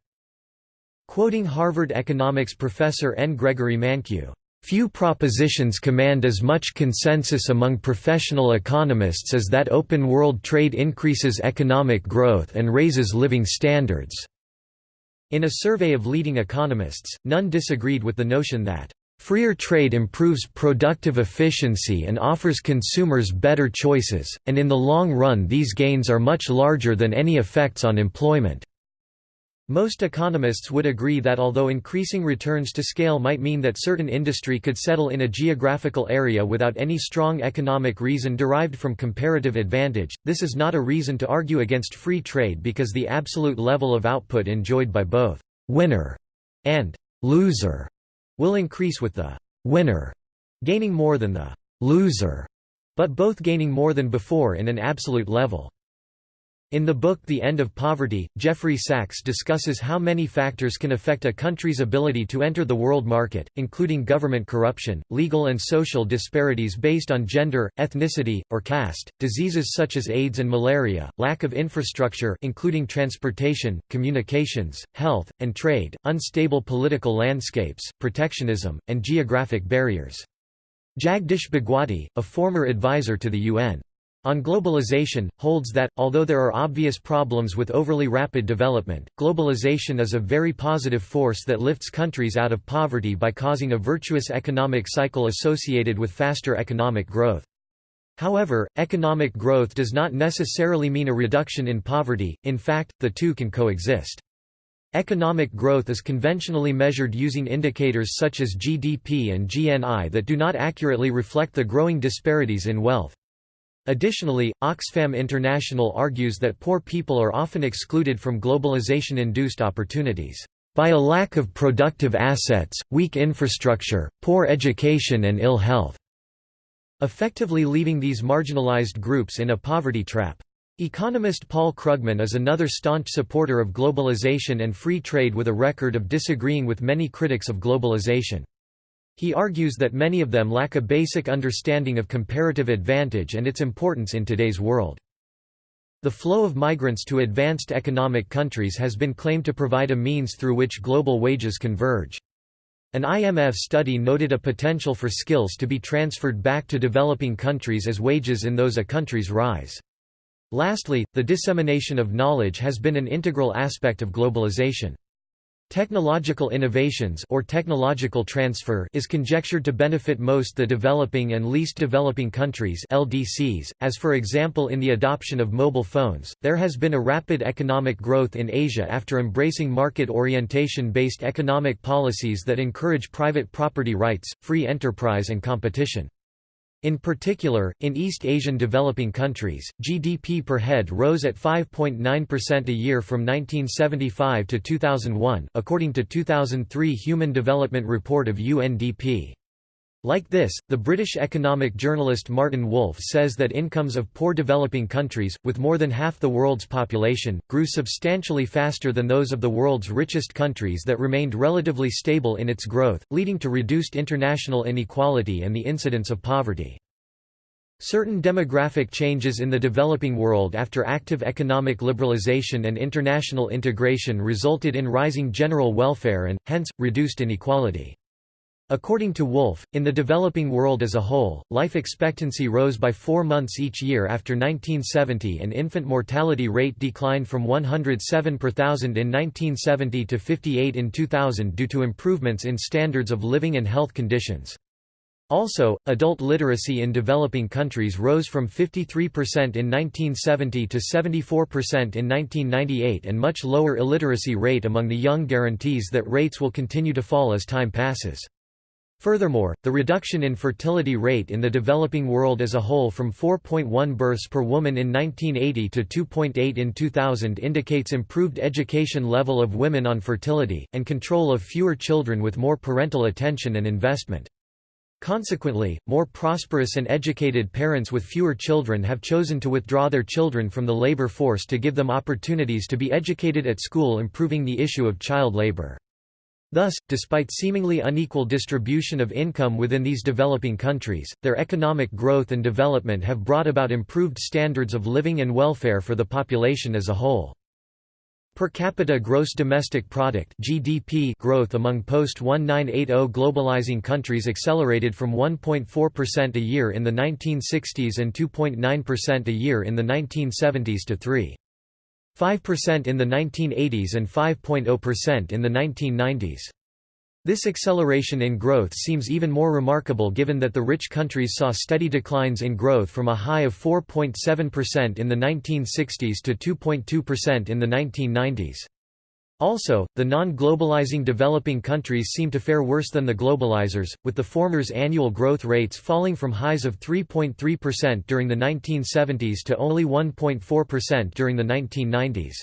Speaker 1: Quoting Harvard economics professor N. Gregory Mankiw, Few propositions command as much consensus among professional economists as that open world trade increases economic growth and raises living standards." In a survey of leading economists, none disagreed with the notion that, "...freer trade improves productive efficiency and offers consumers better choices, and in the long run these gains are much larger than any effects on employment." Most economists would agree that although increasing returns to scale might mean that certain industry could settle in a geographical area without any strong economic reason derived from comparative advantage, this is not a reason to argue against free trade because the absolute level of output enjoyed by both «winner» and «loser» will increase with the «winner» gaining more than the «loser», but both gaining more than before in an absolute level. In the book The End of Poverty, Jeffrey Sachs discusses how many factors can affect a country's ability to enter the world market, including government corruption, legal and social disparities based on gender, ethnicity, or caste, diseases such as AIDS and malaria, lack of infrastructure including transportation, communications, health, and trade, unstable political landscapes, protectionism, and geographic barriers. Jagdish Bhagwati, a former advisor to the UN on globalization, holds that, although there are obvious problems with overly rapid development, globalization is a very positive force that lifts countries out of poverty by causing a virtuous economic cycle associated with faster economic growth. However, economic growth does not necessarily mean a reduction in poverty, in fact, the two can coexist. Economic growth is conventionally measured using indicators such as GDP and GNI that do not accurately reflect the growing disparities in wealth. Additionally, Oxfam International argues that poor people are often excluded from globalization-induced opportunities, "...by a lack of productive assets, weak infrastructure, poor education and ill health", effectively leaving these marginalized groups in a poverty trap. Economist Paul Krugman is another staunch supporter of globalization and free trade with a record of disagreeing with many critics of globalization. He argues that many of them lack a basic understanding of comparative advantage and its importance in today's world. The flow of migrants to advanced economic countries has been claimed to provide a means through which global wages converge. An IMF study noted a potential for skills to be transferred back to developing countries as wages in those uh, countries rise. Lastly, the dissemination of knowledge has been an integral aspect of globalization. Technological innovations or technological transfer is conjectured to benefit most the developing and least developing countries LDCs, as for example in the adoption of mobile phones. There has been a rapid economic growth in Asia after embracing market orientation based economic policies that encourage private property rights, free enterprise and competition. In particular, in East Asian developing countries, GDP per head rose at 5.9% a year from 1975 to 2001 according to 2003 Human Development Report of UNDP. Like this, the British economic journalist Martin Wolf says that incomes of poor developing countries, with more than half the world's population, grew substantially faster than those of the world's richest countries that remained relatively stable in its growth, leading to reduced international inequality and the incidence of poverty. Certain demographic changes in the developing world after active economic liberalization and international integration resulted in rising general welfare and, hence, reduced inequality. According to Wolf, in the developing world as a whole, life expectancy rose by four months each year after 1970 and infant mortality rate declined from 107 per thousand in 1970 to 58 in 2000 due to improvements in standards of living and health conditions. Also, adult literacy in developing countries rose from 53% in 1970 to 74% in 1998 and much lower illiteracy rate among the young guarantees that rates will continue to fall as time passes. Furthermore, the reduction in fertility rate in the developing world as a whole from 4.1 births per woman in 1980 to 2.8 in 2000 indicates improved education level of women on fertility, and control of fewer children with more parental attention and investment. Consequently, more prosperous and educated parents with fewer children have chosen to withdraw their children from the labor force to give them opportunities to be educated at school improving the issue of child labor. Thus, despite seemingly unequal distribution of income within these developing countries, their economic growth and development have brought about improved standards of living and welfare for the population as a whole. Per capita gross domestic product (GDP) growth among post-1980 globalizing countries accelerated from 1.4% a year in the 1960s and 2.9% a year in the 1970s to 3. 5% in the 1980s and 5.0% in the 1990s. This acceleration in growth seems even more remarkable given that the rich countries saw steady declines in growth from a high of 4.7% in the 1960s to 2.2% in the 1990s. Also, the non-globalizing developing countries seem to fare worse than the globalizers, with the former's annual growth rates falling from highs of 3.3% during the 1970s to only 1.4% during the 1990s.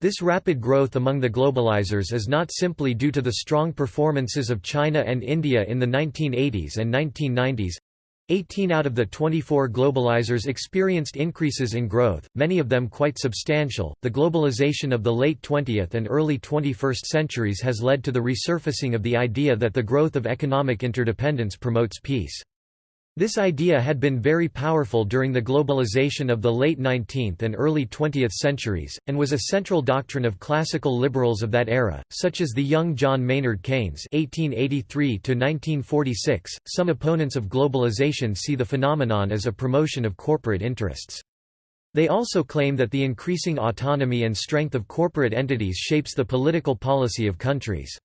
Speaker 1: This rapid growth among the globalizers is not simply due to the strong performances of China and India in the 1980s and 1990s, 18 out of the 24 globalizers experienced increases in growth, many of them quite substantial. The globalization of the late 20th and early 21st centuries has led to the resurfacing of the idea that the growth of economic interdependence promotes peace. This idea had been very powerful during the globalization of the late 19th and early 20th centuries, and was a central doctrine of classical liberals of that era, such as the young John Maynard Keynes (1883–1946). Some opponents of globalization see the phenomenon as a promotion of corporate interests. They also claim that the increasing autonomy and strength of corporate entities shapes the political policy of countries.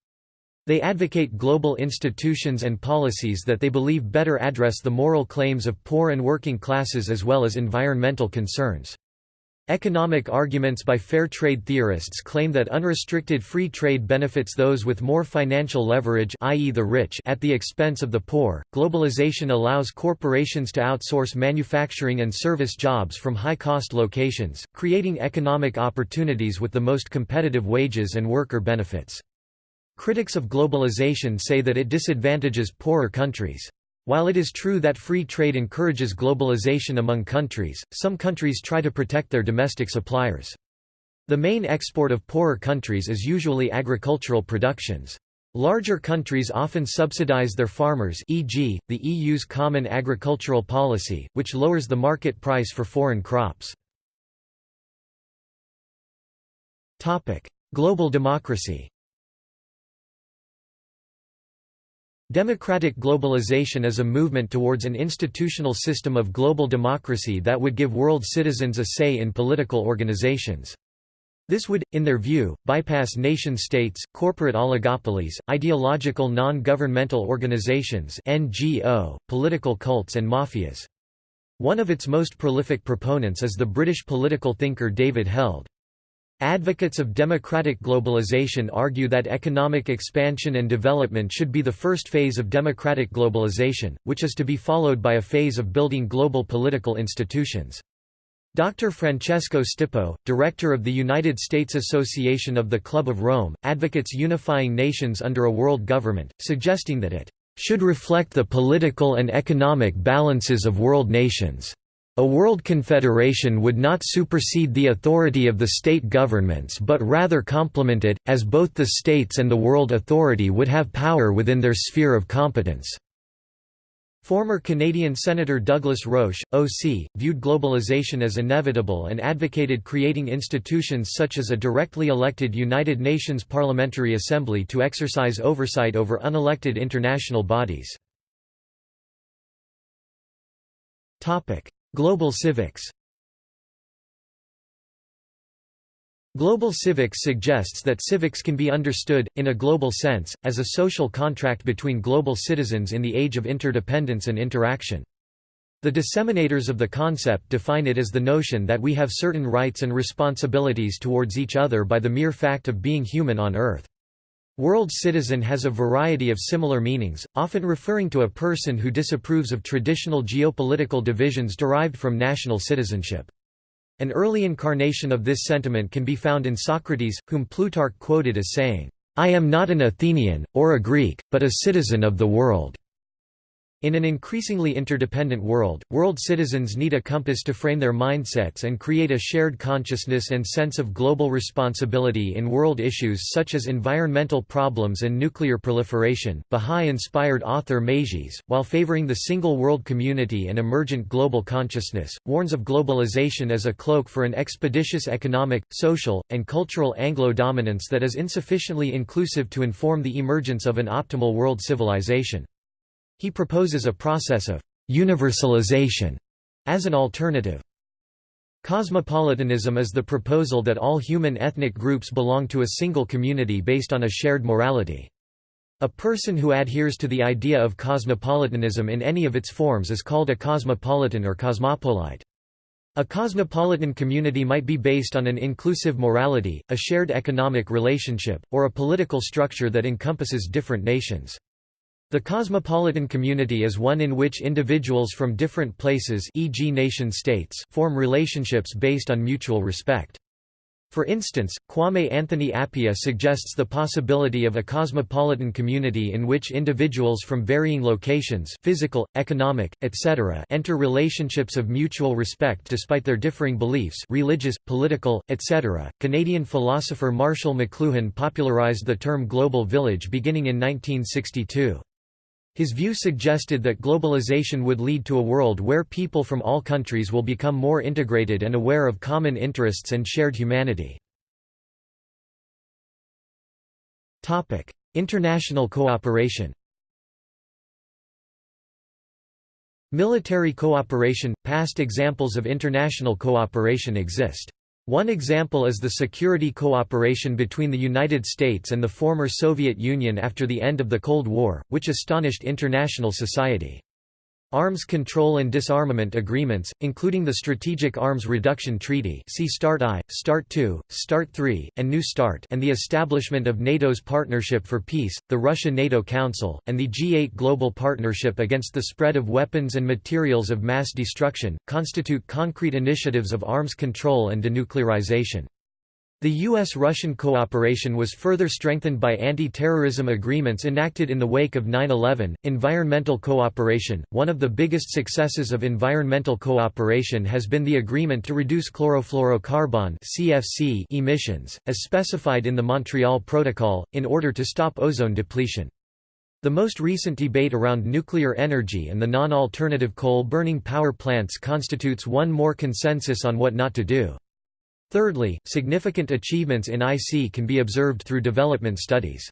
Speaker 1: They advocate global institutions and policies that they believe better address the moral claims of poor and working classes as well as environmental concerns. Economic arguments by fair trade theorists claim that unrestricted free trade benefits those with more financial leverage i.e. the rich at the expense of the poor. Globalization allows corporations to outsource manufacturing and service jobs from high-cost locations, creating economic opportunities with the most competitive wages and worker benefits. Critics of globalization say that it disadvantages poorer countries. While it is true that free trade encourages globalization among countries, some countries try to protect their domestic suppliers. The main export of poorer countries is usually agricultural productions. Larger countries often subsidize their farmers e.g., the EU's Common Agricultural Policy, which lowers the market price for foreign crops. Global democracy Democratic globalization is a movement towards an institutional system of global democracy that would give world citizens a say in political organizations. This would, in their view, bypass nation-states, corporate oligopolies, ideological non-governmental organizations NGO, political cults and mafias. One of its most prolific proponents is the British political thinker David Held. Advocates of democratic globalization argue that economic expansion and development should be the first phase of democratic globalization, which is to be followed by a phase of building global political institutions. Dr. Francesco Stipo, director of the United States Association of the Club of Rome, advocates unifying nations under a world government, suggesting that it should reflect the political and economic balances of world nations. A world confederation would not supersede the authority of the state governments but rather complement it, as both the states and the world authority would have power within their sphere of competence. Former Canadian Senator Douglas Roche, OC, viewed globalization as inevitable and advocated creating institutions such as a directly elected United Nations Parliamentary Assembly to exercise oversight over unelected international bodies. Global civics Global civics suggests that civics can be understood, in a global sense, as a social contract between global citizens in the age of interdependence and interaction. The disseminators of the concept define it as the notion that we have certain rights and responsibilities towards each other by the mere fact of being human on Earth. World citizen has a variety of similar meanings, often referring to a person who disapproves of traditional geopolitical divisions derived from national citizenship. An early incarnation of this sentiment can be found in Socrates, whom Plutarch quoted as saying, "'I am not an Athenian, or a Greek, but a citizen of the world." In an increasingly interdependent world, world citizens need a compass to frame their mindsets and create a shared consciousness and sense of global responsibility in world issues such as environmental problems and nuclear proliferation. Bahá'í inspired author Meyjes, while favoring the single world community and emergent global consciousness, warns of globalization as a cloak for an expeditious economic, social, and cultural Anglo dominance that is insufficiently inclusive to inform the emergence of an optimal world civilization. He proposes a process of «universalization» as an alternative. Cosmopolitanism is the proposal that all human ethnic groups belong to a single community based on a shared morality. A person who adheres to the idea of cosmopolitanism in any of its forms is called a cosmopolitan or cosmopolite. A cosmopolitan community might be based on an inclusive morality, a shared economic relationship, or a political structure that encompasses different nations. The cosmopolitan community is one in which individuals from different places e.g. nation-states form relationships based on mutual respect. For instance, Kwame Anthony Appiah suggests the possibility of a cosmopolitan community in which individuals from varying locations physical, economic, etc. enter relationships of mutual respect despite their differing beliefs religious, political, etc. Canadian philosopher Marshall McLuhan popularized the term global village beginning in 1962. His view suggested that globalization would lead to a world where people from all countries will become more integrated and aware of common interests and shared humanity. International cooperation Military cooperation – Past examples of international cooperation exist. One example is the security cooperation between the United States and the former Soviet Union after the end of the Cold War, which astonished international society. Arms control and disarmament agreements, including the Strategic Arms Reduction Treaty see START I, START II, START III, and New START and the establishment of NATO's Partnership for Peace, the Russia-NATO Council, and the G8 Global Partnership Against the Spread of Weapons and Materials of Mass Destruction, constitute concrete initiatives of arms control and denuclearization. The U.S.-Russian cooperation was further strengthened by anti-terrorism agreements enacted in the wake of 9-11. Environmental cooperation – One of the biggest successes of environmental cooperation has been the agreement to reduce chlorofluorocarbon CFC emissions, as specified in the Montreal Protocol, in order to stop ozone depletion. The most recent debate around nuclear energy and the non-alternative coal-burning power plants constitutes one more consensus on what not to do. Thirdly, significant achievements in IC can be observed through development studies.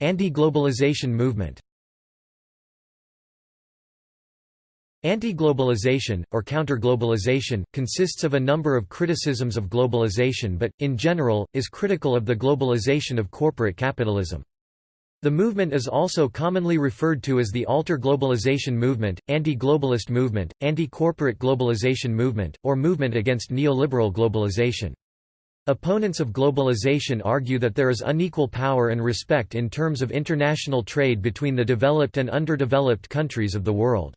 Speaker 1: Anti-globalization movement Anti-globalization, or counter-globalization, consists of a number of criticisms of globalization but, in general, is critical of the globalization of corporate capitalism. The movement is also commonly referred to as the alter globalization movement, anti-globalist movement, anti-corporate globalization movement, or movement against neoliberal globalization. Opponents of globalization argue that there is unequal power and respect in terms of international trade between the developed and underdeveloped countries of the world.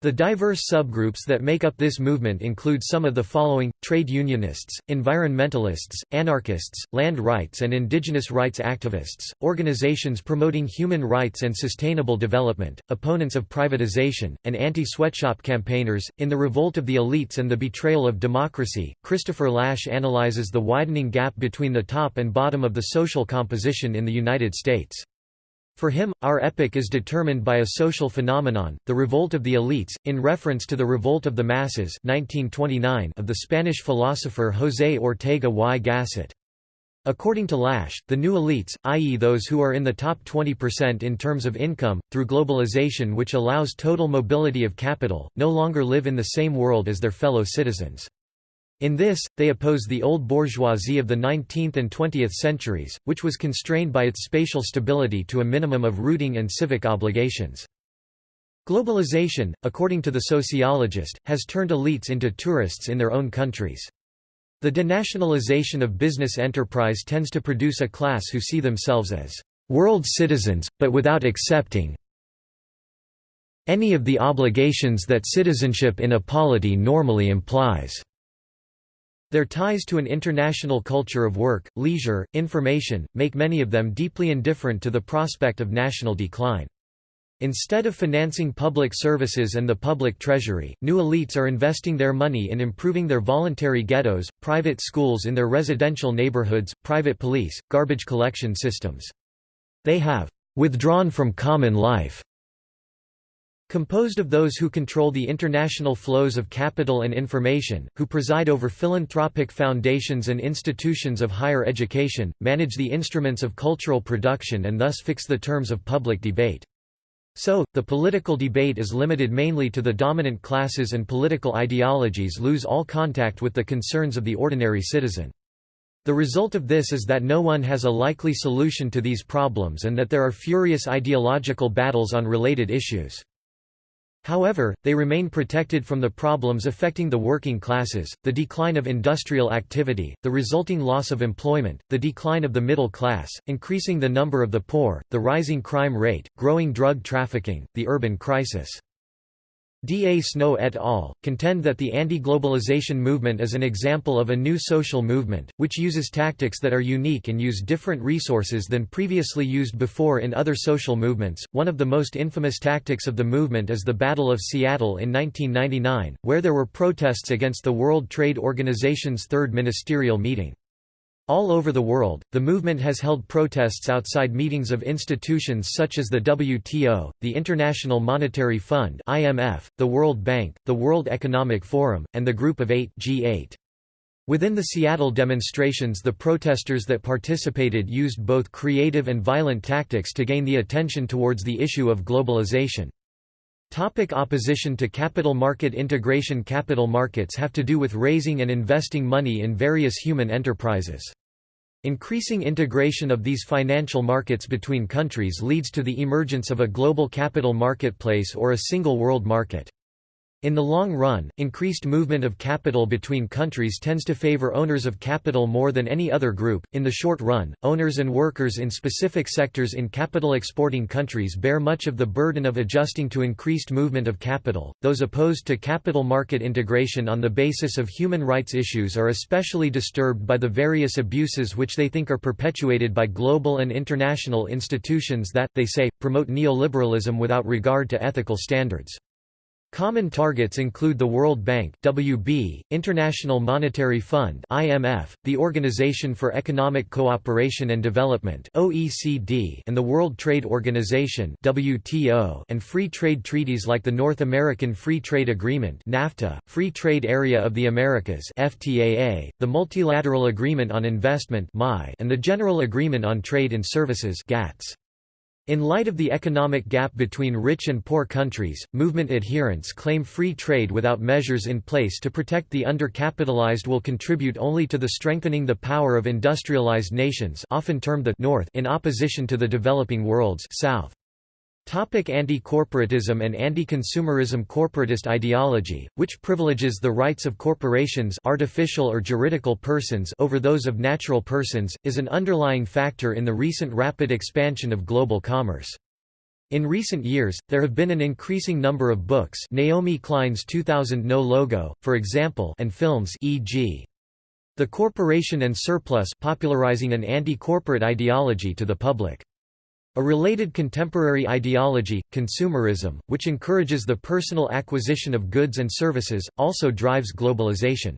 Speaker 1: The diverse subgroups that make up this movement include some of the following, trade unionists, environmentalists, anarchists, land rights and indigenous rights activists, organizations promoting human rights and sustainable development, opponents of privatization, and anti-sweatshop campaigners. In The Revolt of the Elites and the Betrayal of Democracy, Christopher Lasch analyzes the widening gap between the top and bottom of the social composition in the United States. For him, our epoch is determined by a social phenomenon, the revolt of the elites, in reference to the revolt of the masses 1929 of the Spanish philosopher José Ortega y Gasset. According to Lasch, the new elites, i.e. those who are in the top 20% in terms of income, through globalization which allows total mobility of capital, no longer live in the same world as their fellow citizens. In this, they oppose the old bourgeoisie of the 19th and 20th centuries, which was constrained by its spatial stability to a minimum of rooting and civic obligations. Globalization, according to the sociologist, has turned elites into tourists in their own countries. The denationalization of business enterprise tends to produce a class who see themselves as world citizens, but without accepting any of the obligations that citizenship in a polity normally implies. Their ties to an international culture of work, leisure, information, make many of them deeply indifferent to the prospect of national decline. Instead of financing public services and the public treasury, new elites are investing their money in improving their voluntary ghettos, private schools in their residential neighborhoods, private police, garbage collection systems. They have withdrawn from common life Composed of those who control the international flows of capital and information, who preside over philanthropic foundations and institutions of higher education, manage the instruments of cultural production and thus fix the terms of public debate. So, the political debate is limited mainly to the dominant classes and political ideologies lose all contact with the concerns of the ordinary citizen. The result of this is that no one has a likely solution to these problems and that there are furious ideological battles on related issues. However, they remain protected from the problems affecting the working classes, the decline of industrial activity, the resulting loss of employment, the decline of the middle class, increasing the number of the poor, the rising crime rate, growing drug trafficking, the urban crisis. D. A. Snow et al. contend that the anti-globalization movement is an example of a new social movement, which uses tactics that are unique and use different resources than previously used before in other social movements. One of the most infamous tactics of the movement is the Battle of Seattle in 1999, where there were protests against the World Trade Organization's third ministerial meeting. All over the world, the movement has held protests outside meetings of institutions such as the WTO, the International Monetary Fund (IMF), the World Bank, the World Economic Forum, and the Group of 8 (G8). Within the Seattle demonstrations the protesters that participated used both creative and violent tactics to gain the attention towards the issue of globalization. Topic opposition to capital market integration Capital markets have to do with raising and investing money in various human enterprises. Increasing integration of these financial markets between countries leads to the emergence of a global capital marketplace or a single world market. In the long run, increased movement of capital between countries tends to favor owners of capital more than any other group. In the short run, owners and workers in specific sectors in capital exporting countries bear much of the burden of adjusting to increased movement of capital. Those opposed to capital market integration on the basis of human rights issues are especially disturbed by the various abuses which they think are perpetuated by global and international institutions that, they say, promote neoliberalism without regard to ethical standards. Common targets include the World Bank (WB), International Monetary Fund (IMF), the Organization for Economic Cooperation and Development (OECD), and the World Trade Organization (WTO), and free trade treaties like the North American Free Trade Agreement (NAFTA), Free Trade Area of the Americas (FTAA), the Multilateral Agreement on Investment (MI), and the General Agreement on Trade and Services (GATS). In light of the economic gap between rich and poor countries, movement adherents claim free trade without measures in place to protect the undercapitalized will contribute only to the strengthening the power of industrialized nations often termed the North in opposition to the developing world's South. Anti-corporatism and anti-consumerism Corporatist ideology, which privileges the rights of corporations artificial or juridical persons over those of natural persons, is an underlying factor in the recent rapid expansion of global commerce. In recent years, there have been an increasing number of books Naomi Klein's 2000 No Logo, for example and films e.g. The Corporation and Surplus popularizing an anti-corporate ideology to the public. A related contemporary ideology, consumerism, which encourages the personal acquisition of goods and services, also drives globalization.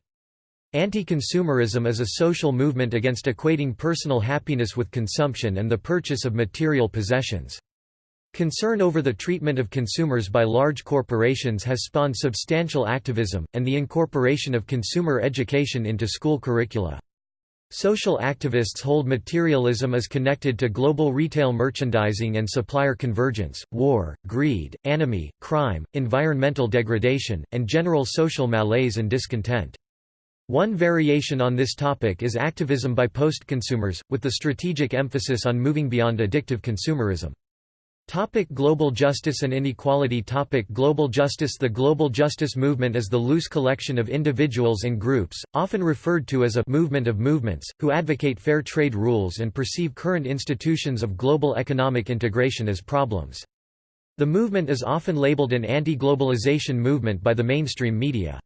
Speaker 1: Anti-consumerism is a social movement against equating personal happiness with consumption and the purchase of material possessions. Concern over the treatment of consumers by large corporations has spawned substantial activism, and the incorporation of consumer education into school curricula. Social activists hold materialism is connected to global retail merchandising and supplier convergence, war, greed, anomie, crime, environmental degradation, and general social malaise and discontent. One variation on this topic is activism by post-consumers, with the strategic emphasis on moving beyond addictive consumerism. Topic global justice and inequality Topic Global justice The global justice movement is the loose collection of individuals and groups, often referred to as a «movement of movements», who advocate fair trade rules and perceive current institutions of global economic integration as problems. The movement is often labeled an anti-globalization movement by the mainstream media.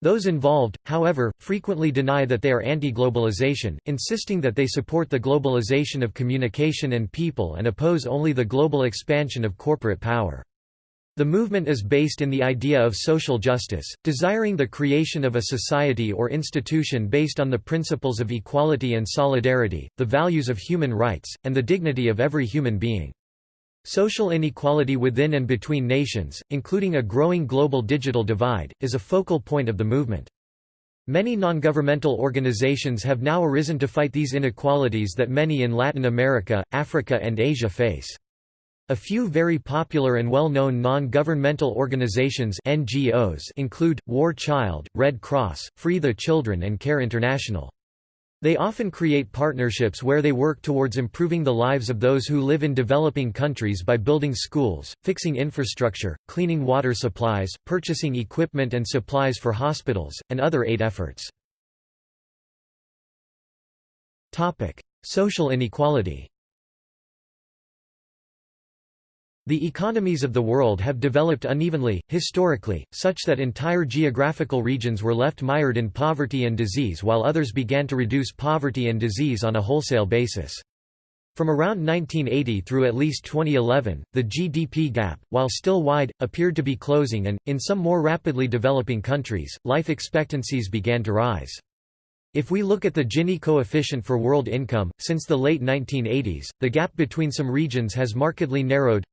Speaker 1: Those involved, however, frequently deny that they are anti-globalization, insisting that they support the globalization of communication and people and oppose only the global expansion of corporate power. The movement is based in the idea of social justice, desiring the creation of a society or institution based on the principles of equality and solidarity, the values of human rights, and the dignity of every human being. Social inequality within and between nations, including a growing global digital divide, is a focal point of the movement. Many non-governmental organizations have now arisen to fight these inequalities that many in Latin America, Africa and Asia face. A few very popular and well-known non-governmental organizations NGOs include, War Child, Red Cross, Free the Children and Care International. They often create partnerships where they work towards improving the lives of those who live in developing countries by building schools, fixing infrastructure, cleaning water supplies, purchasing equipment and supplies for hospitals, and other aid efforts. Social inequality The economies of the world have developed unevenly, historically, such that entire geographical regions were left mired in poverty and disease while others began to reduce poverty and disease on a wholesale basis. From around 1980 through at least 2011, the GDP gap, while still wide, appeared to be closing and, in some more rapidly developing countries, life expectancies began to rise. If we look at the Gini coefficient for world income, since the late 1980s, the gap between some regions has markedly narrowed,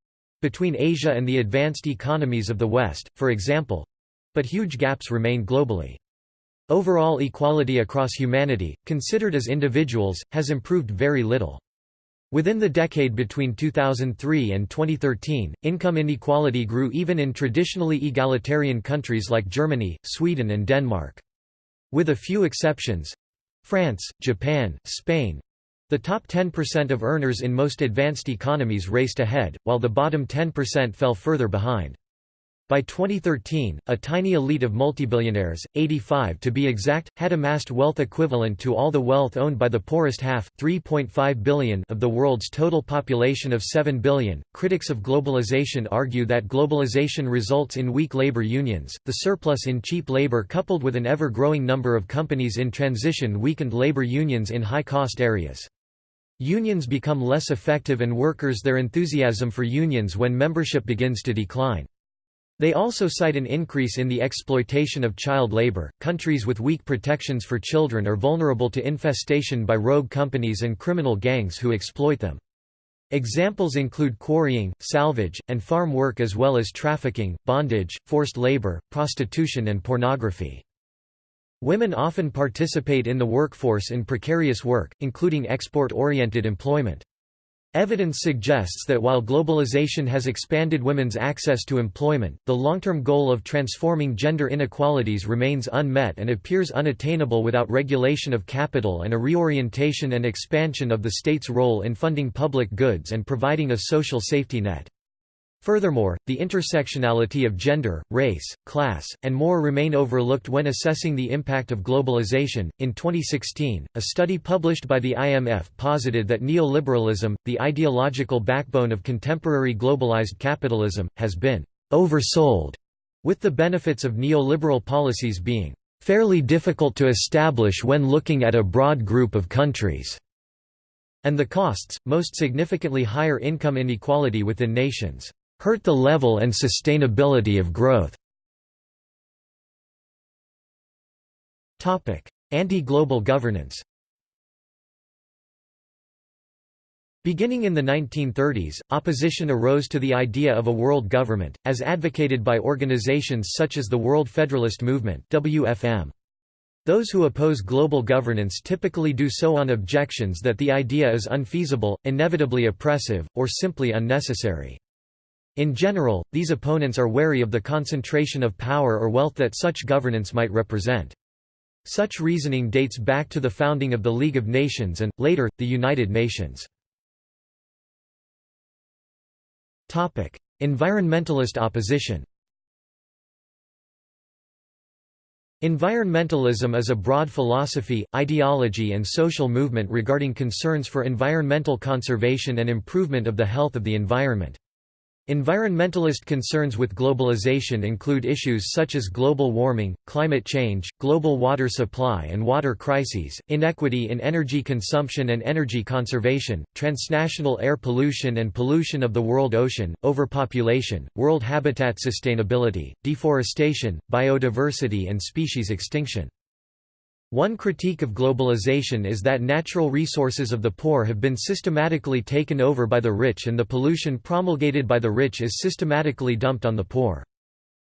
Speaker 1: between Asia and the advanced economies of the West, for example but huge gaps remain globally. Overall equality across humanity, considered as individuals, has improved very little. Within the decade between 2003 and 2013, income inequality grew even in traditionally egalitarian countries like Germany, Sweden and Denmark. With a few exceptions—France, Japan, Spain—the top 10% of earners in most advanced economies raced ahead, while the bottom 10% fell further behind. By 2013, a tiny elite of multibillionaires, 85 to be exact, had amassed wealth equivalent to all the wealth owned by the poorest half, 3.5 billion of the world's total population of 7 billion. Critics of globalization argue that globalization results in weak labor unions. The surplus in cheap labor coupled with an ever-growing number of companies in transition weakened labor unions in high-cost areas. Unions become less effective and workers their enthusiasm for unions when membership begins to decline. They also cite an increase in the exploitation of child labor. Countries with weak protections for children are vulnerable to infestation by rogue companies and criminal gangs who exploit them. Examples include quarrying, salvage, and farm work as well as trafficking, bondage, forced labor, prostitution and pornography. Women often participate in the workforce in precarious work, including export-oriented employment. Evidence suggests that while globalization has expanded women's access to employment, the long-term goal of transforming gender inequalities remains unmet and appears unattainable without regulation of capital and a reorientation and expansion of the state's role in funding public goods and providing a social safety net. Furthermore, the intersectionality of gender, race, class, and more remain overlooked when assessing the impact of globalization. In 2016, a study published by the IMF posited that neoliberalism, the ideological backbone of contemporary globalized capitalism, has been oversold, with the benefits of neoliberal policies being fairly difficult to establish when looking at a broad group of countries, and the costs, most significantly higher income inequality within nations hurt the level and sustainability of growth. Anti-global governance Beginning in the 1930s, opposition arose to the idea of a world government, as advocated by organizations such as the World Federalist Movement WFM. Those who oppose global governance typically do so on objections that the idea is unfeasible, inevitably oppressive, or simply unnecessary. In general, these opponents are wary of the concentration of power or wealth that such governance might represent. Such reasoning dates back to the founding of the League of Nations and, later, the United Nations. Environmentalist opposition Environmentalism is a broad philosophy, ideology and social movement regarding concerns for environmental conservation and improvement of the health of the environment. Environmentalist concerns with globalization include issues such as global warming, climate change, global water supply and water crises, inequity in energy consumption and energy conservation, transnational air pollution and pollution of the world ocean, overpopulation, world habitat sustainability, deforestation, biodiversity and species extinction. One critique of globalization is that natural resources of the poor have been systematically taken over by the rich and the pollution promulgated by the rich is systematically dumped on the poor.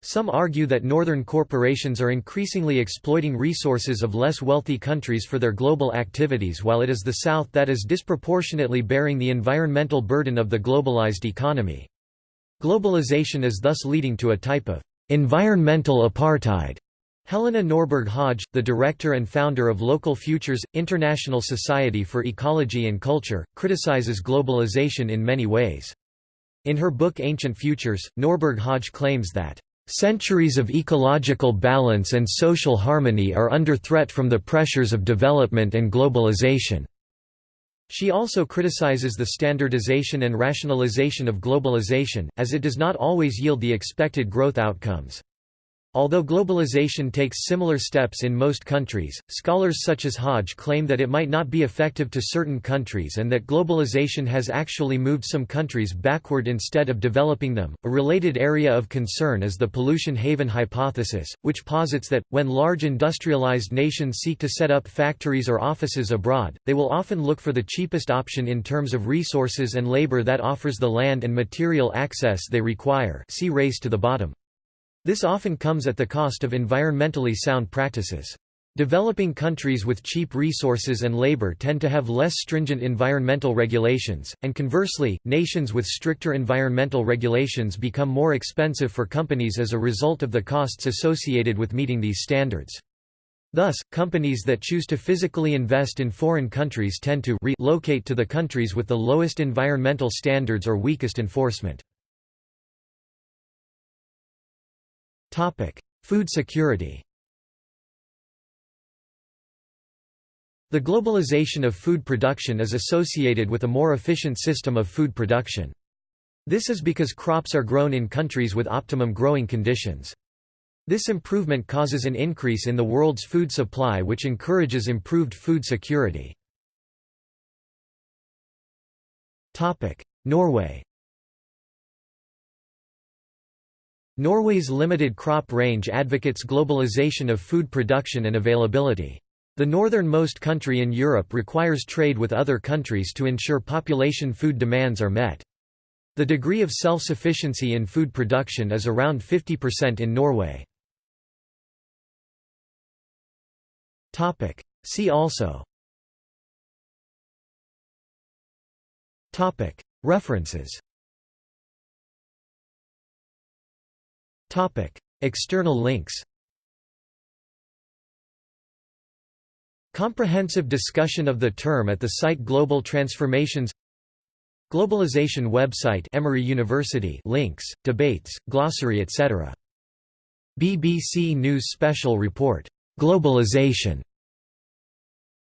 Speaker 1: Some argue that northern corporations are increasingly exploiting resources of less wealthy countries for their global activities while it is the South that is disproportionately bearing the environmental burden of the globalized economy. Globalization is thus leading to a type of environmental apartheid Helena Norberg Hodge, the director and founder of Local Futures, International Society for Ecology and Culture, criticizes globalization in many ways. In her book Ancient Futures, Norberg Hodge claims that, "...centuries of ecological balance and social harmony are under threat from the pressures of development and globalization." She also criticizes the standardization and rationalization of globalization, as it does not always yield the expected growth outcomes. Although globalization takes similar steps in most countries, scholars such as Hodge claim that it might not be effective to certain countries and that globalization has actually moved some countries backward instead of developing them. A related area of concern is the pollution haven hypothesis, which posits that, when large industrialized nations seek to set up factories or offices abroad, they will often look for the cheapest option in terms of resources and labor that offers the land and material access they require. See race to the bottom. This often comes at the cost of environmentally sound practices. Developing countries with cheap resources and labor tend to have less stringent environmental regulations, and conversely, nations with stricter environmental regulations become more expensive for companies as a result of the costs associated with meeting these standards. Thus, companies that choose to physically invest in foreign countries tend to relocate to the countries with the lowest environmental standards or weakest enforcement. Food security The globalization of food production is associated with a more efficient system of food production. This is because crops are grown in countries with optimum growing conditions. This improvement causes an increase in the world's food supply which encourages improved food security. Norway Norway's limited crop range advocates globalization of food production and availability. The northernmost country in Europe requires trade with other countries to ensure population food demands are met. The degree of self-sufficiency in food production is around 50% in Norway. See also References External links Comprehensive discussion of the term at the site Global Transformations Globalization website Emory University links, debates, glossary etc. BBC News Special Report, "'Globalization'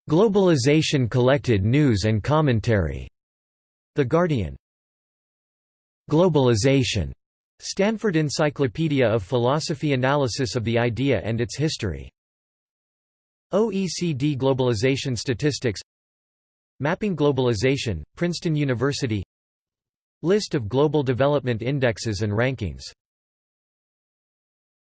Speaker 1: Globalization Collected News and Commentary", The Guardian. Globalization, Stanford Encyclopedia of Philosophy Analysis of the idea and its history. OECD Globalization Statistics. Mapping Globalization, Princeton University. List of global development indexes and rankings